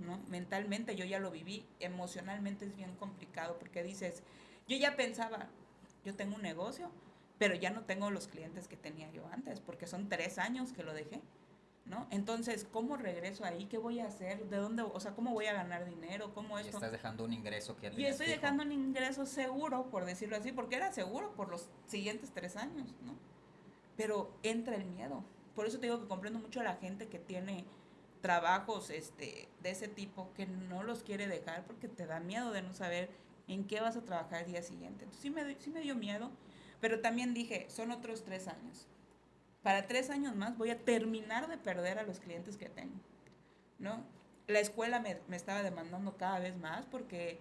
¿no? Mentalmente yo ya lo viví, emocionalmente es bien complicado porque dices, yo ya pensaba, yo tengo un negocio, pero ya no tengo los clientes que tenía yo antes, porque son tres años que lo dejé, ¿no? Entonces, ¿cómo regreso ahí? ¿Qué voy a hacer? ¿De dónde? O sea, ¿cómo voy a ganar dinero? ¿Cómo esto? Y estás dejando un ingreso que ya Y estoy dejando un ingreso seguro, por decirlo así, porque era seguro por los siguientes tres años, ¿no? Pero entra el miedo. Por eso te digo que comprendo mucho a la gente que tiene trabajos este, de ese tipo que no los quiere dejar porque te da miedo de no saber en qué vas a trabajar el día siguiente. Entonces sí me, sí me dio miedo, pero también dije, son otros tres años. Para tres años más voy a terminar de perder a los clientes que tengo, ¿no? La escuela me, me estaba demandando cada vez más porque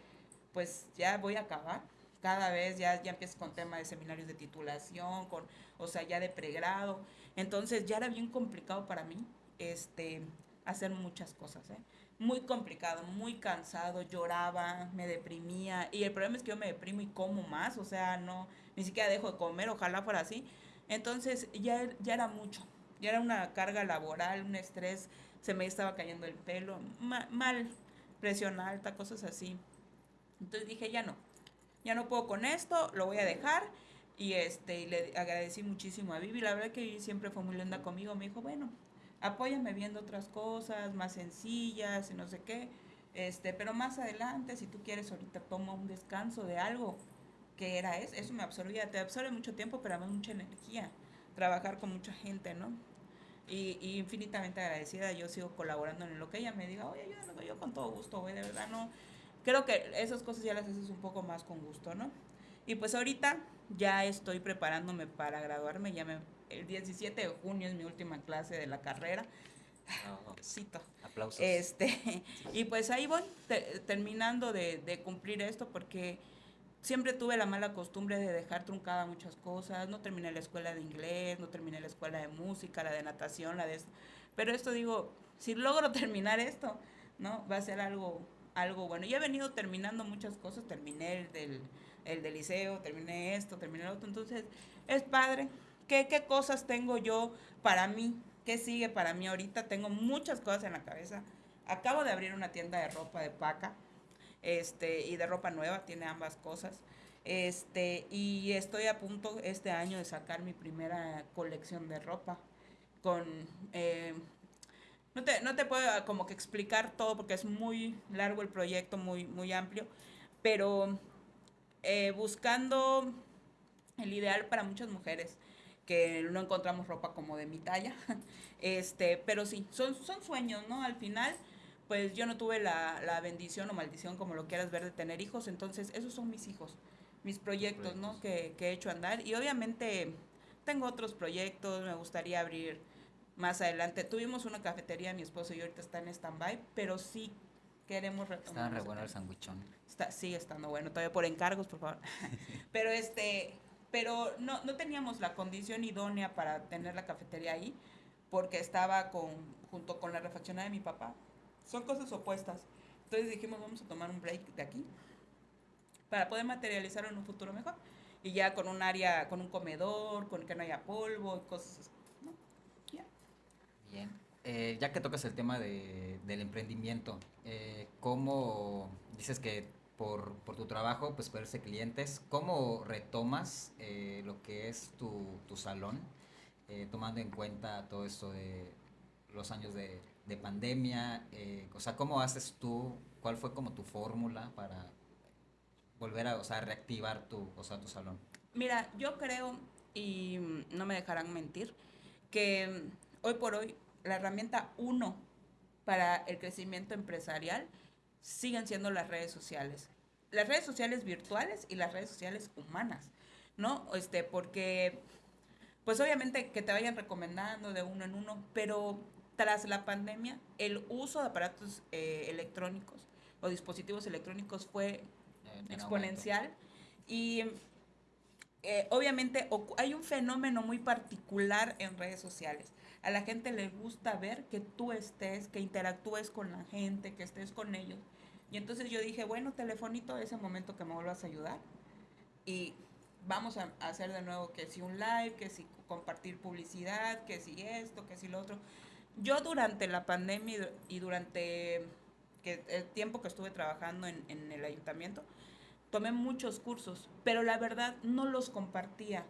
pues ya voy a acabar. Cada vez ya, ya empiezo con tema de seminarios de titulación, con, o sea, ya de pregrado. Entonces ya era bien complicado para mí este, hacer muchas cosas, ¿eh? Muy complicado, muy cansado, lloraba, me deprimía. Y el problema es que yo me deprimo y como más, o sea, no, ni siquiera dejo de comer, ojalá fuera así. Entonces ya, ya era mucho, ya era una carga laboral, un estrés, se me estaba cayendo el pelo, mal, presión alta, cosas así. Entonces dije, ya no, ya no puedo con esto, lo voy a dejar. Y este, le agradecí muchísimo a Vivi, la verdad que siempre fue muy linda conmigo, me dijo, bueno, apóyame viendo otras cosas más sencillas y no sé qué. Este, pero más adelante, si tú quieres, ahorita toma un descanso de algo que era eso, eso me absorbía, te absorbe mucho tiempo, pero además mucha energía, trabajar con mucha gente, ¿no? Y, y, infinitamente agradecida, yo sigo colaborando en lo que ella me diga, oye, yo, yo con todo gusto, güey, de verdad, no, creo que esas cosas ya las haces un poco más con gusto, ¿no? Y pues ahorita ya estoy preparándome para graduarme, ya me el 17 de junio es mi última clase de la carrera. Oh, Cito. Aplausos. Este, y pues ahí voy, terminando de, de, cumplir esto, porque siempre tuve la mala costumbre de dejar truncada muchas cosas. No terminé la escuela de inglés, no terminé la escuela de música, la de natación, la de. Pero esto digo, si logro terminar esto, ¿no? Va a ser algo, algo bueno. Y he venido terminando muchas cosas, terminé el del, el del liceo, terminé esto, terminé lo otro. Entonces, es padre, ¿Qué, cosas tengo yo para mí? ¿Qué sigue para mí ahorita? Tengo muchas cosas en la cabeza. Acabo de abrir una tienda de ropa de paca este, y de ropa nueva, tiene ambas cosas. Este, y estoy a punto este año de sacar mi primera colección de ropa con... Eh, no, te, no te puedo como que explicar todo porque es muy largo el proyecto, muy, muy amplio, pero eh, buscando el ideal para muchas mujeres que no encontramos ropa como de mi talla. Este, pero sí, son, son sueños, ¿no? Al final, pues yo no tuve la, la bendición o maldición, como lo quieras ver, de tener hijos, entonces esos son mis hijos, mis proyectos, ¿no? Que, que he hecho andar. Y obviamente tengo otros proyectos, me gustaría abrir más adelante. Tuvimos una cafetería, mi esposo y ahorita está en stand-by, pero sí queremos retomar. Está re bueno el sandwichón. Está, sigue estando bueno, todavía por encargos, por favor. pero este, pero no, no teníamos la condición idónea para tener la cafetería ahí, porque estaba con, junto con la refaccionada de mi papá. Son cosas opuestas. Entonces dijimos, vamos a tomar un break de aquí para poder materializarlo en un futuro mejor. Y ya con un área, con un comedor, con que no haya polvo y cosas así. Bien. Eh, ya que tocas el tema de, del emprendimiento, eh, ¿cómo dices que por, por, tu trabajo, pues verse clientes, cómo retomas eh, lo que es tu, tu salón, tomando en cuenta todo esto de los años de, de pandemia? o sea, ¿cómo haces tú? ¿Cuál fue como tu fórmula para volver a, o sea, reactivar tu, o sea, tu salón? Mira, yo creo, y no me dejarán mentir, que hoy por hoy la herramienta uno para el crecimiento empresarial siguen siendo las redes sociales. Las redes sociales virtuales y las redes sociales humanas, ¿no? Este, porque, pues obviamente que te vayan recomendando de uno en uno, pero tras la pandemia, el uso de aparatos eh, electrónicos o dispositivos electrónicos fue exponencial y eh, obviamente hay un fenómeno muy particular en redes sociales. A la gente le gusta ver que tú estés, que interactúes con la gente, que estés con ellos. Y entonces yo dije, bueno, telefonito, ese momento que me vuelvas a ayudar. Y vamos a, hacer de nuevo que si un live, que si compartir publicidad, que si esto, que si lo otro. Yo durante la pandemia y durante que el tiempo que estuve trabajando en, en el ayuntamiento, tomé muchos cursos, pero la verdad no los compartía.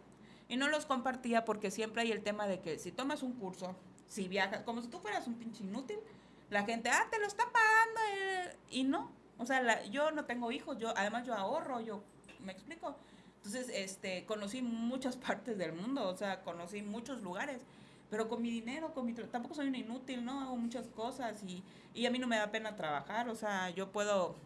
Y no los compartía porque siempre hay el tema de que si tomas un curso, si viajas, como si tú fueras un pinche inútil, la gente, ah, te lo está pagando. Eh", y no, o sea, yo no tengo hijos, yo además yo ahorro, yo, ¿me explico? Entonces, este, conocí muchas partes del mundo, o sea, conocí muchos lugares, pero con mi dinero, con mi tampoco soy un inútil, ¿no? Hago muchas cosas y, y a mí no me da pena trabajar, o sea, yo puedo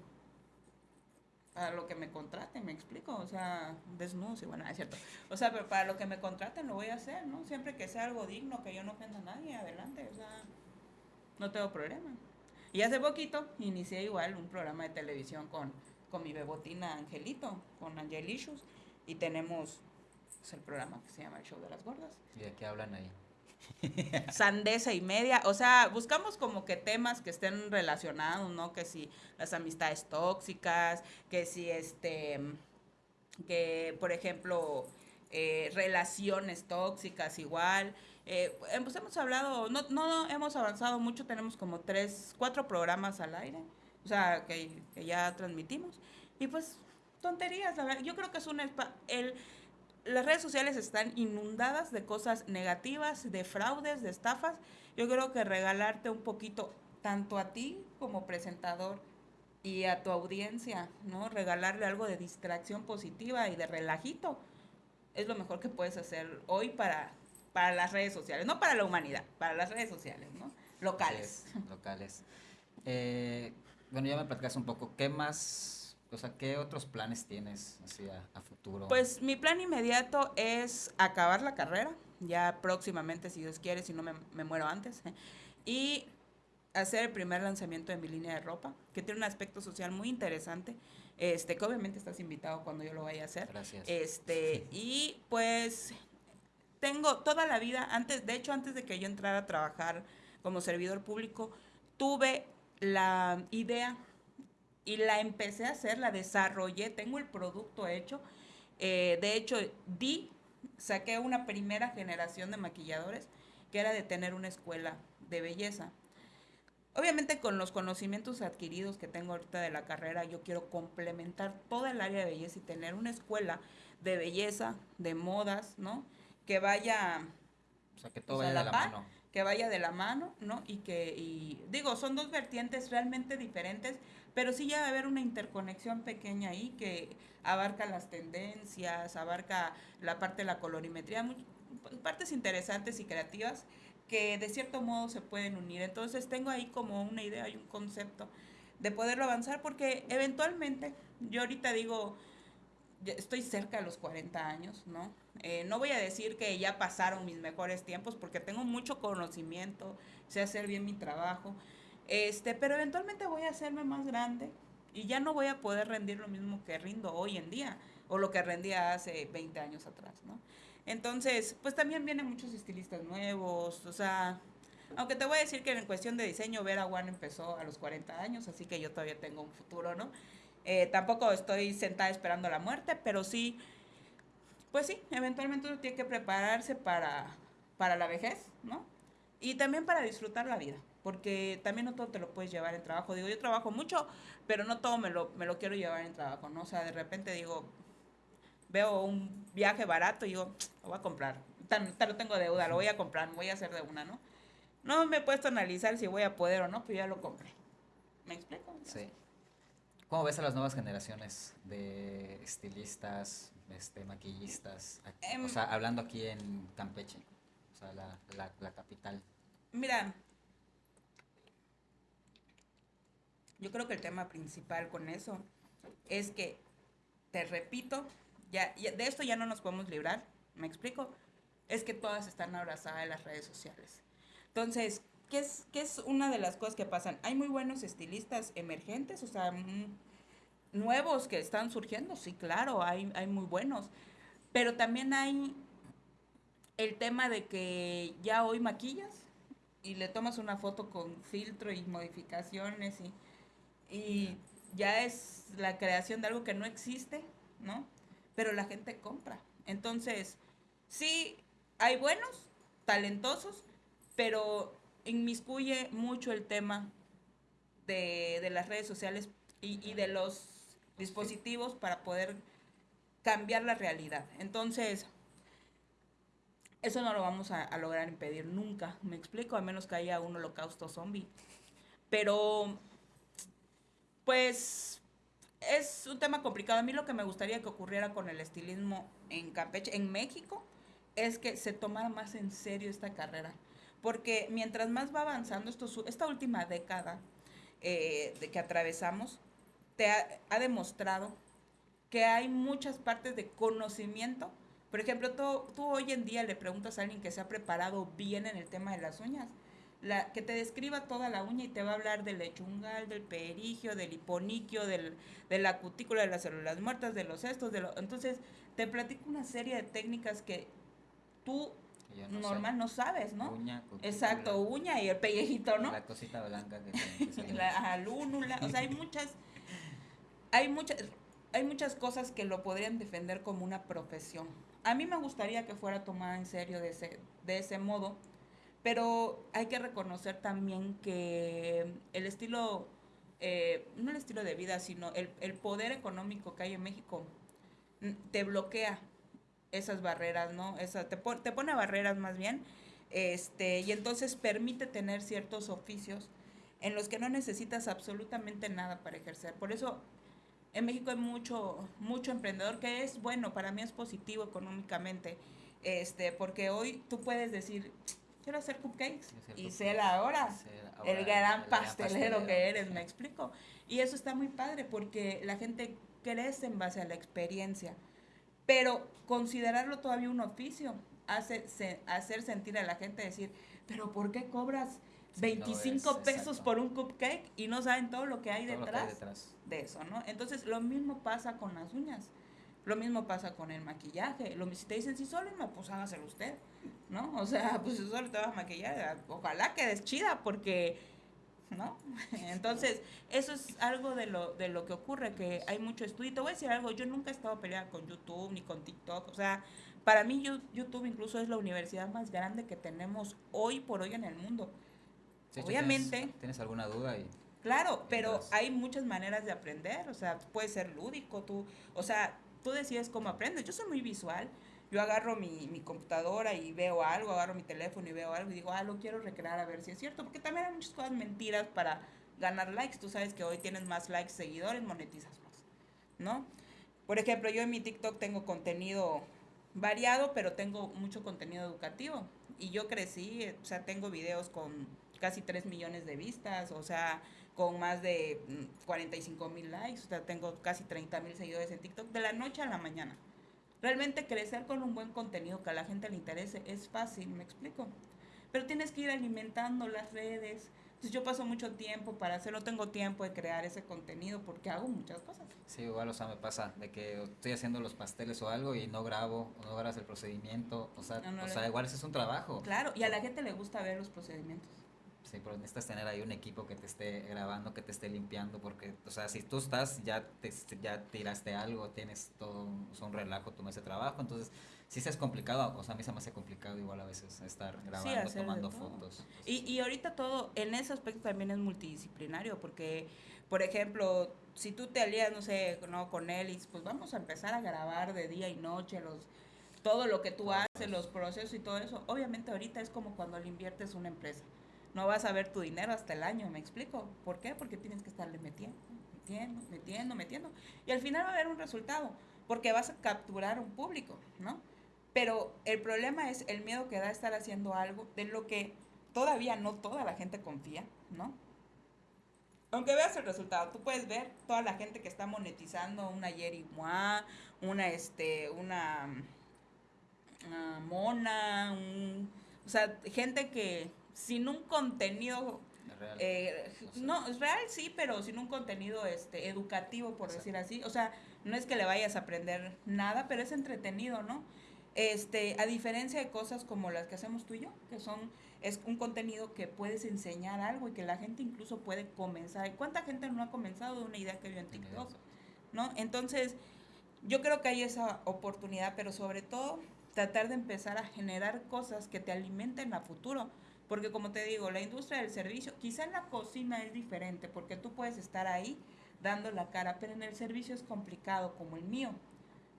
para lo que me contraten, me explico, o sea, desnudo, sí, bueno, es cierto. O sea, pero para lo que me contraten lo voy a hacer, ¿no? Siempre que sea algo digno, que yo no ofenda a nadie, adelante, o sea, no tengo problema. Y hace poquito inicié igual un programa de televisión con, con mi bebotina Angelito, con Angelicious, y tenemos pues, el programa que se llama El Show de las Gordas. ¿Y de qué hablan ahí? sandesa y media. O sea, buscamos como que temas que estén relacionados, ¿no? Que si las amistades tóxicas, que si este, que por ejemplo, eh, relaciones tóxicas igual. Eh, pues hemos hablado, no, no hemos avanzado mucho, tenemos como tres, cuatro programas al aire, o sea, que, que ya transmitimos. Y pues, tonterías, la verdad. Yo creo que es un... El, las redes sociales están inundadas de cosas negativas, de fraudes, de estafas. Yo creo que regalarte un poquito, tanto a ti como presentador y a tu audiencia, ¿no? Regalarle algo de distracción positiva y de relajito es lo mejor que puedes hacer hoy para, para las redes sociales, no para la humanidad, para las redes sociales, ¿no? Locales. locales. Eh, bueno, ya me platicas un poco, ¿qué más o sea, ¿qué otros planes tienes hacia a futuro? Pues mi plan inmediato es acabar la carrera, ya próximamente, si Dios quiere, si no me, me muero antes, y hacer el primer lanzamiento de mi línea de ropa, que tiene un aspecto social muy interesante, este, que obviamente estás invitado cuando yo lo vaya a hacer. Gracias. Este, y pues tengo toda la vida, antes, de hecho, antes de que yo entrara a trabajar como servidor público, tuve la idea y la empecé a hacer, la desarrollé, tengo el producto hecho. Eh, de hecho, di, saqué una primera generación de maquilladores que era de tener una escuela de belleza. Obviamente con los conocimientos adquiridos que tengo ahorita de la carrera, yo quiero complementar toda el área de belleza y tener una escuela de belleza, de modas, ¿no? Que vaya... O sea, que todo vaya de la mano. Que vaya de la mano, ¿no? Y que, y digo, son dos vertientes realmente diferentes, pero sí ya va a haber una interconexión pequeña ahí que abarca las tendencias, abarca la parte de la colorimetría, partes interesantes y creativas que de cierto modo se pueden unir. Entonces tengo ahí como una idea y un concepto de poderlo avanzar porque eventualmente yo ahorita digo, estoy cerca de los 40 años, ¿no? Eh, no voy a decir que ya pasaron mis mejores tiempos porque tengo mucho conocimiento, sé hacer bien mi trabajo, este, pero eventualmente voy a hacerme más grande y ya no voy a poder rendir lo mismo que rindo hoy en día o lo que rendía hace 20 años atrás, ¿no? Entonces, pues también vienen muchos estilistas nuevos, o sea, aunque te voy a decir que en cuestión de diseño, Vera One empezó a los 40 años, así que yo todavía tengo un futuro, ¿no? Eh, tampoco estoy sentada esperando la muerte, pero sí, pues sí, eventualmente uno tiene que prepararse para, para la vejez, ¿no? Y también para disfrutar la vida, porque también no todo te lo puedes llevar en trabajo. Digo, yo trabajo mucho, pero no todo me lo, me lo quiero llevar en trabajo, ¿no? O sea, de repente digo, veo un viaje barato y digo, lo voy a comprar. Tan, lo tengo deuda, lo voy a comprar, voy a hacer de una, ¿no? No me he puesto a analizar si voy a poder o no, pero ya lo compré. ¿Me explico? Sí. ¿Cómo ves a las nuevas generaciones de estilistas, este, maquillistas? o em, sea, hablando aquí en Campeche, o sea, la, la, capital. Mira, yo creo que el tema principal con eso es que, te repito, ya, de esto ya no nos podemos librar, ¿me explico? Es que todas están abrazadas en las redes sociales. Entonces, ¿qué es, qué es una de las cosas que pasan? Hay muy buenos estilistas emergentes, o sea, mm, nuevos que están surgiendo, sí, claro, hay, hay muy buenos. Pero también hay el tema de que ya hoy maquillas y le tomas una foto con filtro y modificaciones y, y ya es la creación de algo que no existe, ¿no? Pero la gente compra. Entonces, sí, hay buenos, talentosos, pero inmiscuye mucho el tema de, las redes sociales y, de los dispositivos para poder cambiar la realidad. Entonces, eso no lo vamos a, lograr impedir nunca, me explico, a menos que haya un holocausto zombie. Pero, pues, es un tema complicado. A mí lo que me gustaría que ocurriera con el estilismo en Campeche, en México, es que se tomara más en serio esta carrera porque mientras más va avanzando esto, esta última década eh, de que atravesamos, te ha, demostrado que hay muchas partes de conocimiento. Por ejemplo, tú, tú, hoy en día le preguntas a alguien que se ha preparado bien en el tema de las uñas, la, que te describa toda la uña y te va a hablar del lechungal, del perigio, del hiponiquio, del, de la cutícula de las células muertas, de los estos, de lo, entonces te platico una serie de técnicas que tú normal no sabes, ¿no? Uña, Exacto, uña y el pellejito, ¿no? La cosita blanca que La lúnula, o sea, hay muchas, hay muchas, hay muchas cosas que lo podrían defender como una profesión. A mí me gustaría que fuera tomada en serio de ese, de ese modo, pero hay que reconocer también que el estilo, eh, no el estilo de vida, sino el, poder económico que hay en México te bloquea esas barreras, ¿no? Esa, te, te pone barreras más bien, este, y entonces permite tener ciertos oficios en los que no necesitas absolutamente nada para ejercer. Por eso en México hay mucho, mucho emprendedor que es bueno, para mí es positivo económicamente, este, porque hoy tú puedes decir, quiero hacer cupcakes y ser ahora, el gran pastelero que eres, me explico. Y eso está muy padre porque la gente crece en base a la experiencia. Pero considerarlo todavía un oficio hace hacer sentir a la gente decir, pero ¿por qué cobras 25 pesos por un cupcake y no saben todo lo que hay, detrás, de eso, ¿no? Entonces, lo mismo pasa con las uñas. Lo mismo pasa con el maquillaje. Lo, si te dicen, si solo me pues hágaselo usted, ¿no? O sea, pues solo te vas a maquillar, ojalá quedes chida porque ¿no? Entonces, eso es algo de lo, de lo que ocurre, que hay mucho estudio. te voy a decir algo, yo nunca he estado peleada con YouTube ni con TikTok, o sea, para mí YouTube incluso es la universidad más grande que tenemos hoy por hoy en el mundo. Obviamente. Tienes, alguna duda? Y, claro, pero hay muchas maneras de aprender, o sea, puede ser lúdico, tú, o sea, tú decides cómo aprendes. Yo soy muy visual, yo agarro mi, mi, computadora y veo algo, agarro mi teléfono y veo algo y digo, ah, lo quiero recrear a ver si es cierto, porque también hay muchas cosas mentiras para ganar likes. Tú sabes que hoy tienes más likes, seguidores, monetizas más, ¿no? Por ejemplo, yo en mi TikTok tengo contenido variado, pero tengo mucho contenido educativo. Y yo crecí, o sea, tengo videos con casi 3 millones de vistas, o sea, con más de 45 mm, mil likes, o sea, tengo casi 30 mil seguidores en TikTok de la noche a la mañana. Realmente crecer con un buen contenido que a la gente le interese es fácil, ¿me explico? Pero tienes que ir alimentando las redes, yo paso mucho tiempo para hacerlo, tengo tiempo de crear ese contenido porque hago muchas cosas. Sí, igual, o sea, me pasa de que estoy haciendo los pasteles o algo y no grabo, o no grabas el procedimiento, o sea, o sea igual ese es un trabajo. Claro, y a la gente le gusta ver los procedimientos. Sí, pero necesitas tener ahí un equipo que te esté grabando, que te esté limpiando, porque, o sea, si tú estás, ya te, ya tiraste algo, tienes todo un relajo tu mes de trabajo, entonces sí se es complicado, o sea, a mí se me hace complicado igual a veces estar grabando, tomando fotos. Y, y ahorita todo, en ese aspecto también es multidisciplinario, porque, por ejemplo, si tú te alías, no sé, no con él, pues vamos a empezar a grabar de día y noche los todo lo que tú haces, los procesos y todo eso. Obviamente ahorita es como cuando le inviertes una empresa. No vas a ver tu dinero hasta el año, ¿me explico? ¿Por qué? Porque tienes que estarle metiendo, metiendo, metiendo, metiendo. Y al final va a haber un resultado, porque vas a capturar un público, ¿no? Pero el problema es el miedo que da estar haciendo algo de lo que todavía no toda la gente confía, ¿no? Aunque veas el resultado, tú puedes ver toda la gente que está monetizando una Yeri una este, una, mona, un, o sea, gente que sin un contenido eh, no, es real sí, pero sin un contenido este educativo, por decir así. O sea, no es que le vayas a aprender nada, pero es entretenido, ¿no? Este, a diferencia de cosas como las que hacemos tú y yo, que son es un contenido que puedes enseñar algo y que la gente incluso puede comenzar. ¿Cuánta gente no ha comenzado de una idea que vio en TikTok? ¿No? Entonces, yo creo que hay esa oportunidad, pero sobre todo tratar de empezar a generar cosas que te alimenten a futuro. Porque como te digo, la industria del servicio, quizá en la cocina es diferente, porque tú puedes estar ahí dando la cara, pero en el servicio es complicado como el mío.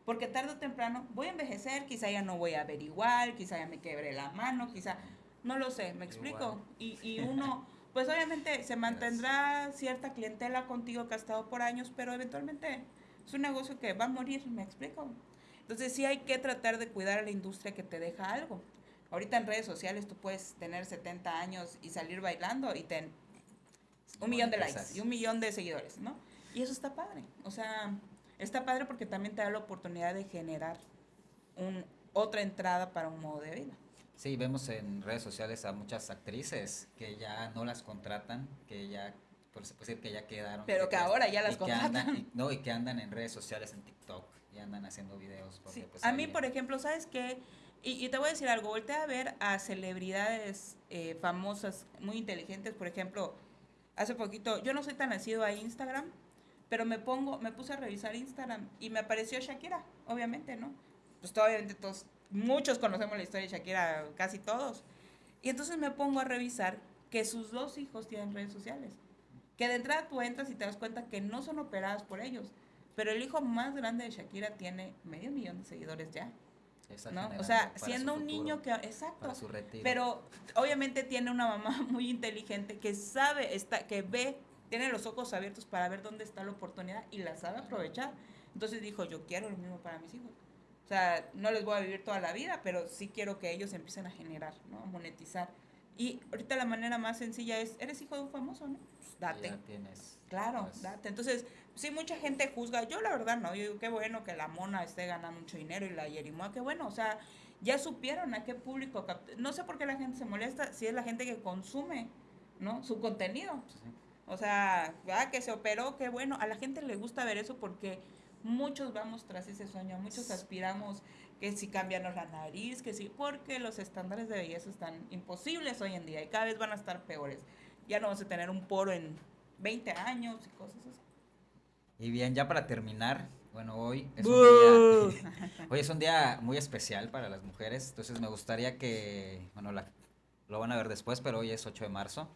Porque tarde o temprano voy a envejecer, quizá ya no voy a ver igual, quizá ya me quebre la mano, quizá, no lo sé, ¿me explico? Y, y uno, pues obviamente se mantendrá cierta clientela contigo que ha estado por años, pero eventualmente es un negocio que va a morir, ¿me explico? Entonces sí hay que tratar de cuidar a la industria que te deja algo. Ahorita en redes sociales tú puedes tener 70 años y salir bailando y tener un millón de likes y un millón de seguidores, ¿no? Y eso está padre. O sea, está padre porque también te da la oportunidad de generar un, otra entrada para un modo de vida. Sí, vemos en redes sociales a muchas actrices que ya no las contratan, que ya, por decir que ya quedaron. Pero que, ahora ya las contratan. y, no, y que andan en redes sociales, en TikTok, y andan haciendo videos. Porque, pues, a mí, por ejemplo, ¿sabes qué? Y, te voy a decir algo, voltea a ver a celebridades eh, famosas, muy inteligentes, por ejemplo, hace poquito, yo no soy tan nacido a Instagram, pero me pongo, me puse a revisar Instagram y me apareció Shakira, obviamente, ¿no? Pues obviamente todos, muchos conocemos la historia de Shakira, casi todos. Y entonces me pongo a revisar que sus dos hijos tienen redes sociales. Que de entrada tú entras y te das cuenta que no son operadas por ellos. Pero el hijo más grande de Shakira tiene medio millón de seguidores ya. ¿No? O sea, siendo un niño que, exacto, pero obviamente tiene una mamá muy inteligente que sabe, está, que ve tiene los ojos abiertos para ver dónde está la oportunidad y la sabe aprovechar. Entonces dijo, yo quiero lo mismo para mis hijos. O sea, no les voy a vivir toda la vida, pero sí quiero que ellos empiecen a generar, ¿no? A monetizar. Y ahorita la manera más sencilla es, eres hijo de un famoso, ¿no? Pues date. tienes. Claro, pues date. Entonces, sí, mucha gente juzga. Yo la verdad no. Yo digo, qué bueno que la mona esté ganando mucho dinero y la Yerimoa, qué bueno. O sea, ya supieron a qué público. No sé por qué la gente se molesta si es la gente que consume, ¿no? Su contenido. O sea, ah, que se operó, qué bueno. A la gente le gusta ver eso porque muchos vamos tras ese sueño, muchos aspiramos que si cambiarnos la nariz, que sí, porque los estándares de belleza están imposibles hoy en día y cada vez van a estar peores. Ya no vamos a tener un poro en 20 años y cosas así. Y bien, ya para terminar, bueno, hoy es, un día, hoy es un día muy especial para las mujeres, entonces me gustaría que, bueno, lo van a ver después, pero hoy es 8 de marzo.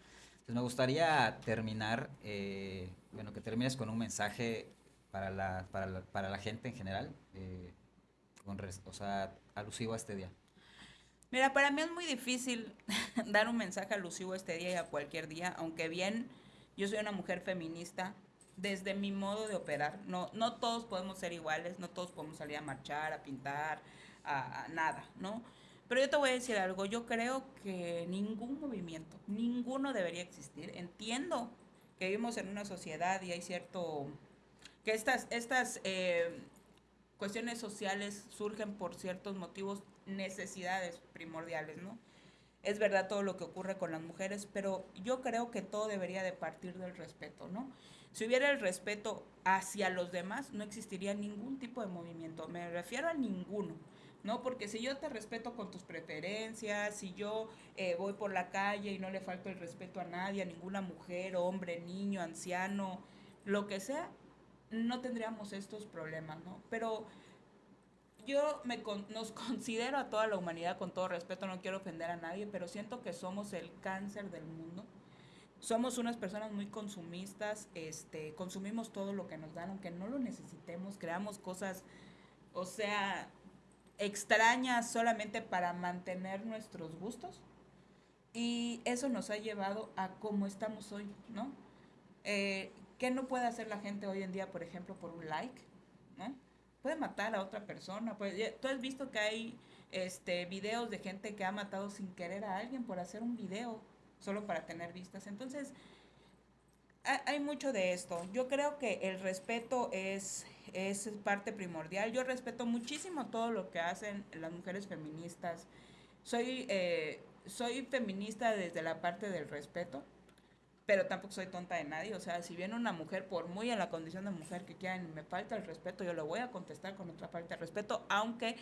Pues me gustaría terminar, eh, bueno, que termines con un mensaje para la, para la, para la gente en general, eh, o sea, alusivo a este día. Mira, para mí es muy difícil dar un mensaje alusivo a este día y a cualquier día, aunque bien yo soy una mujer feminista, desde mi modo de operar, no, no todos podemos ser iguales, no todos podemos salir a marchar, a pintar, a, nada, ¿no? Pero yo te voy a decir algo, yo creo que ningún movimiento, ninguno debería existir. Entiendo que vivimos en una sociedad y hay cierto, que estas, estas eh, cuestiones sociales surgen por ciertos motivos, necesidades primordiales, ¿no? Es verdad todo lo que ocurre con las mujeres, pero yo creo que todo debería de partir del respeto, ¿no? Si hubiera el respeto hacia los demás, no existiría ningún tipo de movimiento. Me refiero a ninguno. ¿no? Porque si yo te respeto con tus preferencias, si yo eh, voy por la calle y no le falto el respeto a nadie, a ninguna mujer, hombre, niño, anciano, lo que sea, no tendríamos estos problemas, ¿no? Pero yo me nos considero a toda la humanidad con todo respeto, no quiero ofender a nadie, pero siento que somos el cáncer del mundo. Somos unas personas muy consumistas, este, consumimos todo lo que nos dan, aunque no lo necesitemos, creamos cosas, o sea, extrañas solamente para mantener nuestros gustos. Y eso nos ha llevado a cómo estamos hoy, ¿no? Eh, ¿Qué no puede hacer la gente hoy en día, por ejemplo, por un like? ¿no? Puede matar a otra persona. Tú has visto que hay este, videos de gente que ha matado sin querer a alguien por hacer un video, solo para tener vistas. Entonces, hay mucho de esto. Yo creo que el respeto es, es parte primordial. Yo respeto muchísimo todo lo que hacen las mujeres feministas. Soy, eh, soy feminista desde la parte del respeto, pero tampoco soy tonta de nadie. O sea, si viene una mujer, por muy en la condición de mujer que quieran, me falta el respeto, yo lo voy a contestar con otra falta de respeto, aunque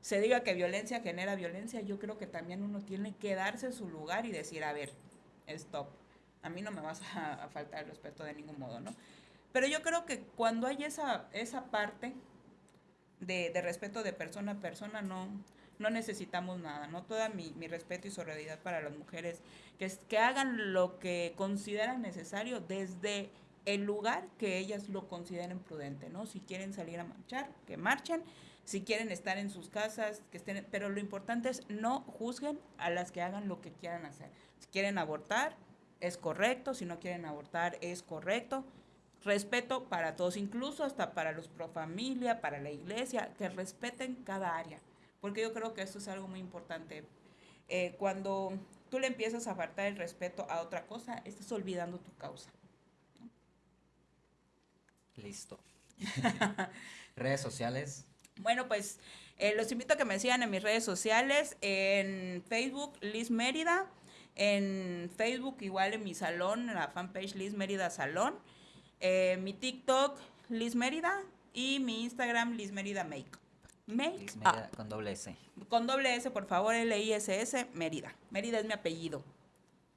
se diga que violencia genera violencia, yo creo que también uno tiene que darse su lugar y decir, a ver, stop a mí no me vas a, faltar el respeto de ningún modo, ¿no? Pero yo creo que cuando hay esa, esa parte de, respeto de persona a persona, no, no necesitamos nada, ¿no? Toda mi, respeto y solidaridad para las mujeres, que, que hagan lo que consideran necesario desde el lugar que ellas lo consideren prudente, ¿no? Si quieren salir a marchar, que marchen, si quieren estar en sus casas, que estén, pero lo importante es no juzguen a las que hagan lo que quieran hacer. Si quieren abortar, es correcto, si no quieren abortar es correcto. Respeto para todos, incluso hasta para los pro familia, para la iglesia, que respeten cada área, porque yo creo que eso es algo muy importante. Eh, cuando tú le empiezas a faltar el respeto a otra cosa, estás olvidando tu causa. Listo. redes sociales. Bueno, pues eh, los invito a que me sigan en mis redes sociales, en Facebook, Liz Mérida, en Facebook, igual en mi salón, en la fanpage Liz Mérida Salón. Eh, mi TikTok, Liz Mérida. Y mi Instagram, Liz Mérida Make. Make con doble S. Con doble S, por favor, L-I-S-S, Mérida. Mérida es mi apellido.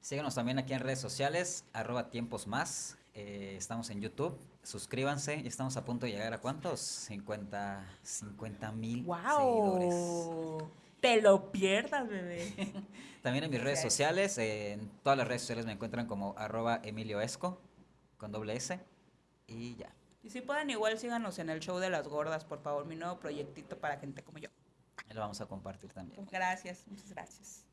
Síguenos también aquí en redes sociales, arroba tiempos más. Eh, estamos en YouTube. Suscríbanse. Ya estamos a punto de llegar a cuántos? 50 mil wow. seguidores te lo pierdas, bebé. También en mis redes sociales, en todas las redes sociales me encuentran como arroba Emilio Esco, con doble S, y ya. Y si pueden, igual síganos en el show de las gordas, por favor, mi nuevo proyectito para gente como yo. Lo vamos a compartir también. Gracias, muchas gracias.